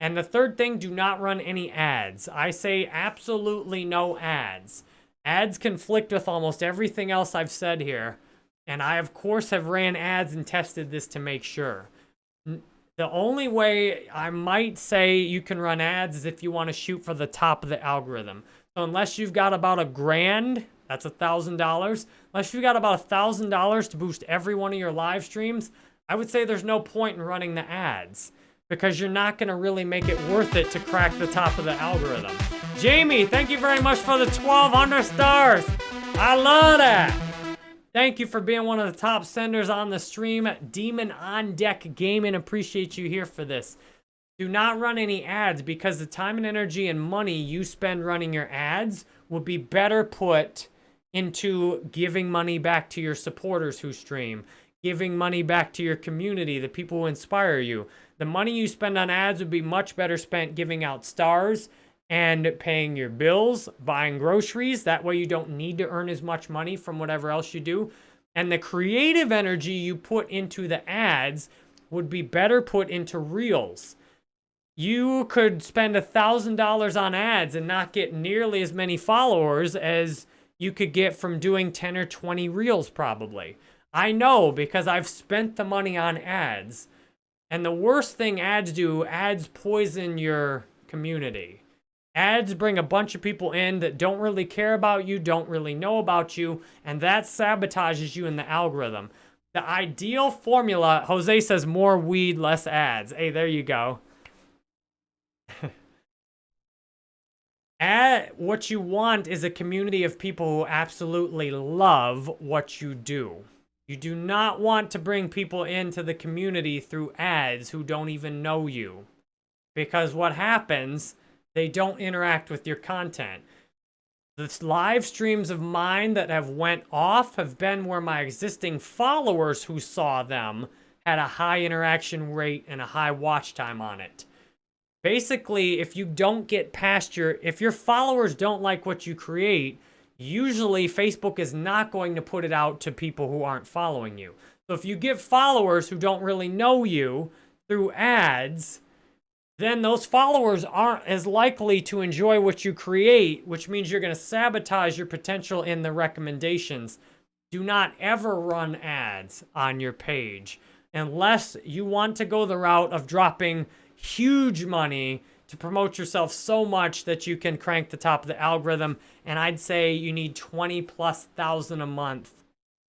[SPEAKER 1] And the third thing, do not run any ads. I say absolutely no ads. Ads conflict with almost everything else I've said here. And I, of course, have ran ads and tested this to make sure. The only way I might say you can run ads is if you want to shoot for the top of the algorithm. So unless you've got about a grand, that's a $1,000. Unless you've got about a $1,000 to boost every one of your live streams, I would say there's no point in running the ads because you're not going to really make it worth it to crack the top of the algorithm. Jamie, thank you very much for the 1,200 stars. I love that. Thank you for being one of the top senders on the stream. Demon on Deck Gaming, appreciate you here for this. Do not run any ads because the time and energy and money you spend running your ads will be better put into giving money back to your supporters who stream, giving money back to your community, the people who inspire you. The money you spend on ads would be much better spent giving out stars and paying your bills, buying groceries. That way you don't need to earn as much money from whatever else you do. And the creative energy you put into the ads would be better put into reels. You could spend a $1,000 on ads and not get nearly as many followers as you could get from doing 10 or 20 reels probably. I know because I've spent the money on ads. And the worst thing ads do, ads poison your community. Ads bring a bunch of people in that don't really care about you, don't really know about you, and that sabotages you in the algorithm. The ideal formula, Jose says more weed, less ads. Hey, there you go. Ad, what you want is a community of people who absolutely love what you do. You do not want to bring people into the community through ads who don't even know you. Because what happens they don't interact with your content. The live streams of mine that have went off have been where my existing followers who saw them had a high interaction rate and a high watch time on it. Basically, if you don't get past your, if your followers don't like what you create, usually Facebook is not going to put it out to people who aren't following you. So if you get followers who don't really know you through ads, then those followers aren't as likely to enjoy what you create, which means you're going to sabotage your potential in the recommendations. Do not ever run ads on your page unless you want to go the route of dropping huge money to promote yourself so much that you can crank the top of the algorithm. And I'd say you need 20 plus thousand a month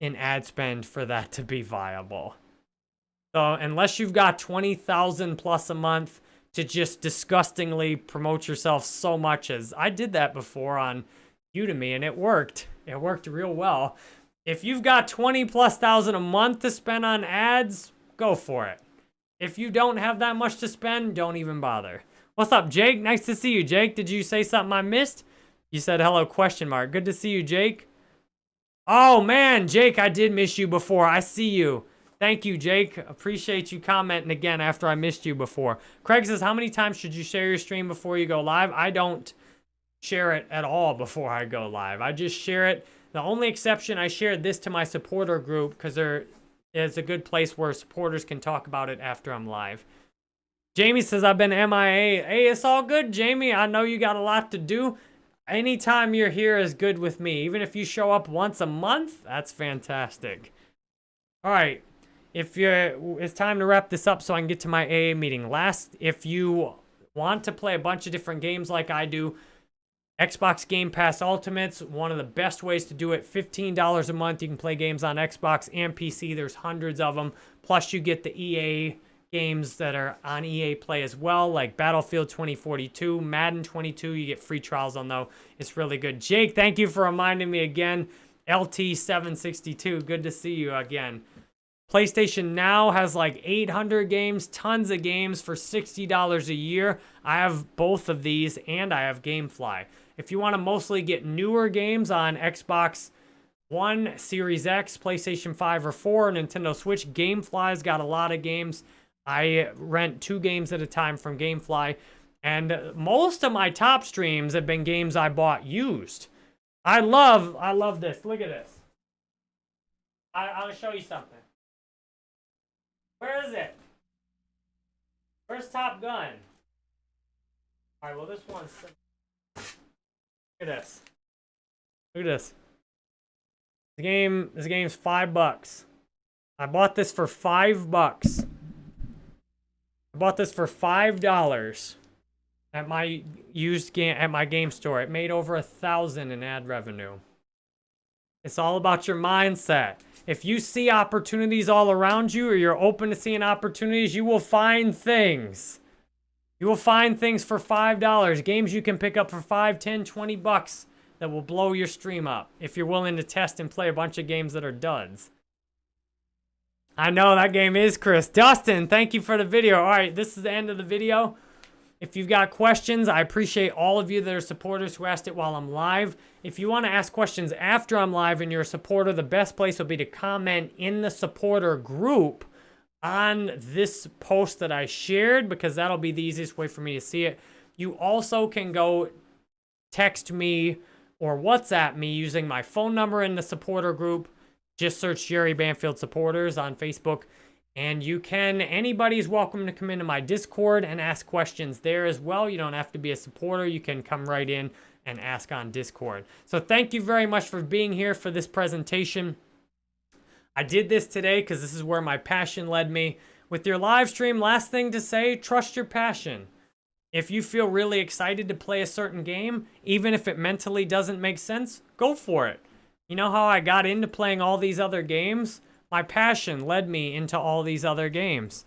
[SPEAKER 1] in ad spend for that to be viable. So unless you've got 20,000 plus a month, to just disgustingly promote yourself so much as I did that before on Udemy and it worked. It worked real well. If you've got 20 plus thousand a month to spend on ads, go for it. If you don't have that much to spend, don't even bother. What's up, Jake? Nice to see you, Jake. Did you say something I missed? You said hello, question mark. Good to see you, Jake. Oh, man, Jake, I did miss you before. I see you. Thank you, Jake. Appreciate you commenting again after I missed you before. Craig says, how many times should you share your stream before you go live? I don't share it at all before I go live. I just share it. The only exception, I shared this to my supporter group because there is a good place where supporters can talk about it after I'm live. Jamie says, I've been MIA. Hey, it's all good, Jamie. I know you got a lot to do. Anytime you're here is good with me. Even if you show up once a month, that's fantastic. All right if you're, it's time to wrap this up so I can get to my AA meeting. Last, if you want to play a bunch of different games like I do, Xbox Game Pass Ultimates, one of the best ways to do it. $15 a month. You can play games on Xbox and PC. There's hundreds of them. Plus, you get the EA games that are on EA Play as well, like Battlefield 2042, Madden 22. You get free trials on though. It's really good. Jake, thank you for reminding me again. LT762, good to see you again. PlayStation Now has like 800 games, tons of games for $60 a year. I have both of these and I have Gamefly. If you want to mostly get newer games on Xbox One, Series X, PlayStation 5 or 4, Nintendo Switch, Gamefly's got a lot of games. I rent two games at a time from Gamefly. And most of my top streams have been games I bought used. I love, I love this. Look at this. I, I'll show you something. Where is it? Where's Top Gun? Alright, well this one's... Look at this. Look at this. The game, this game's five bucks. I bought this for five bucks. I bought this for five dollars at my used game at my game store. It made over a thousand in ad revenue. It's all about your mindset. If you see opportunities all around you or you're open to seeing opportunities, you will find things. You will find things for $5, games you can pick up for 5, 10, 20 bucks that will blow your stream up if you're willing to test and play a bunch of games that are duds. I know that game is Chris. Dustin, thank you for the video. All right, this is the end of the video. If you've got questions, I appreciate all of you that are supporters who asked it while I'm live. If you want to ask questions after I'm live and you're a supporter, the best place will be to comment in the supporter group on this post that I shared because that'll be the easiest way for me to see it. You also can go text me or WhatsApp me using my phone number in the supporter group. Just search Jerry Banfield Supporters on Facebook. And you can, anybody's welcome to come into my Discord and ask questions there as well. You don't have to be a supporter. You can come right in and ask on Discord. So thank you very much for being here for this presentation. I did this today because this is where my passion led me. With your live stream, last thing to say, trust your passion. If you feel really excited to play a certain game, even if it mentally doesn't make sense, go for it. You know how I got into playing all these other games? my passion led me into all these other games.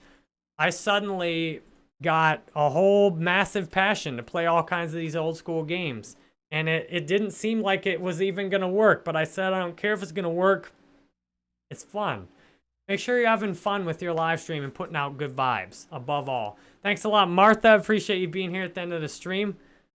[SPEAKER 1] I suddenly got a whole massive passion to play all kinds of these old school games. And it, it didn't seem like it was even going to work, but I said, I don't care if it's going to work. It's fun. Make sure you're having fun with your live stream and putting out good vibes, above all. Thanks a lot, Martha. Appreciate you being here at the end of the stream.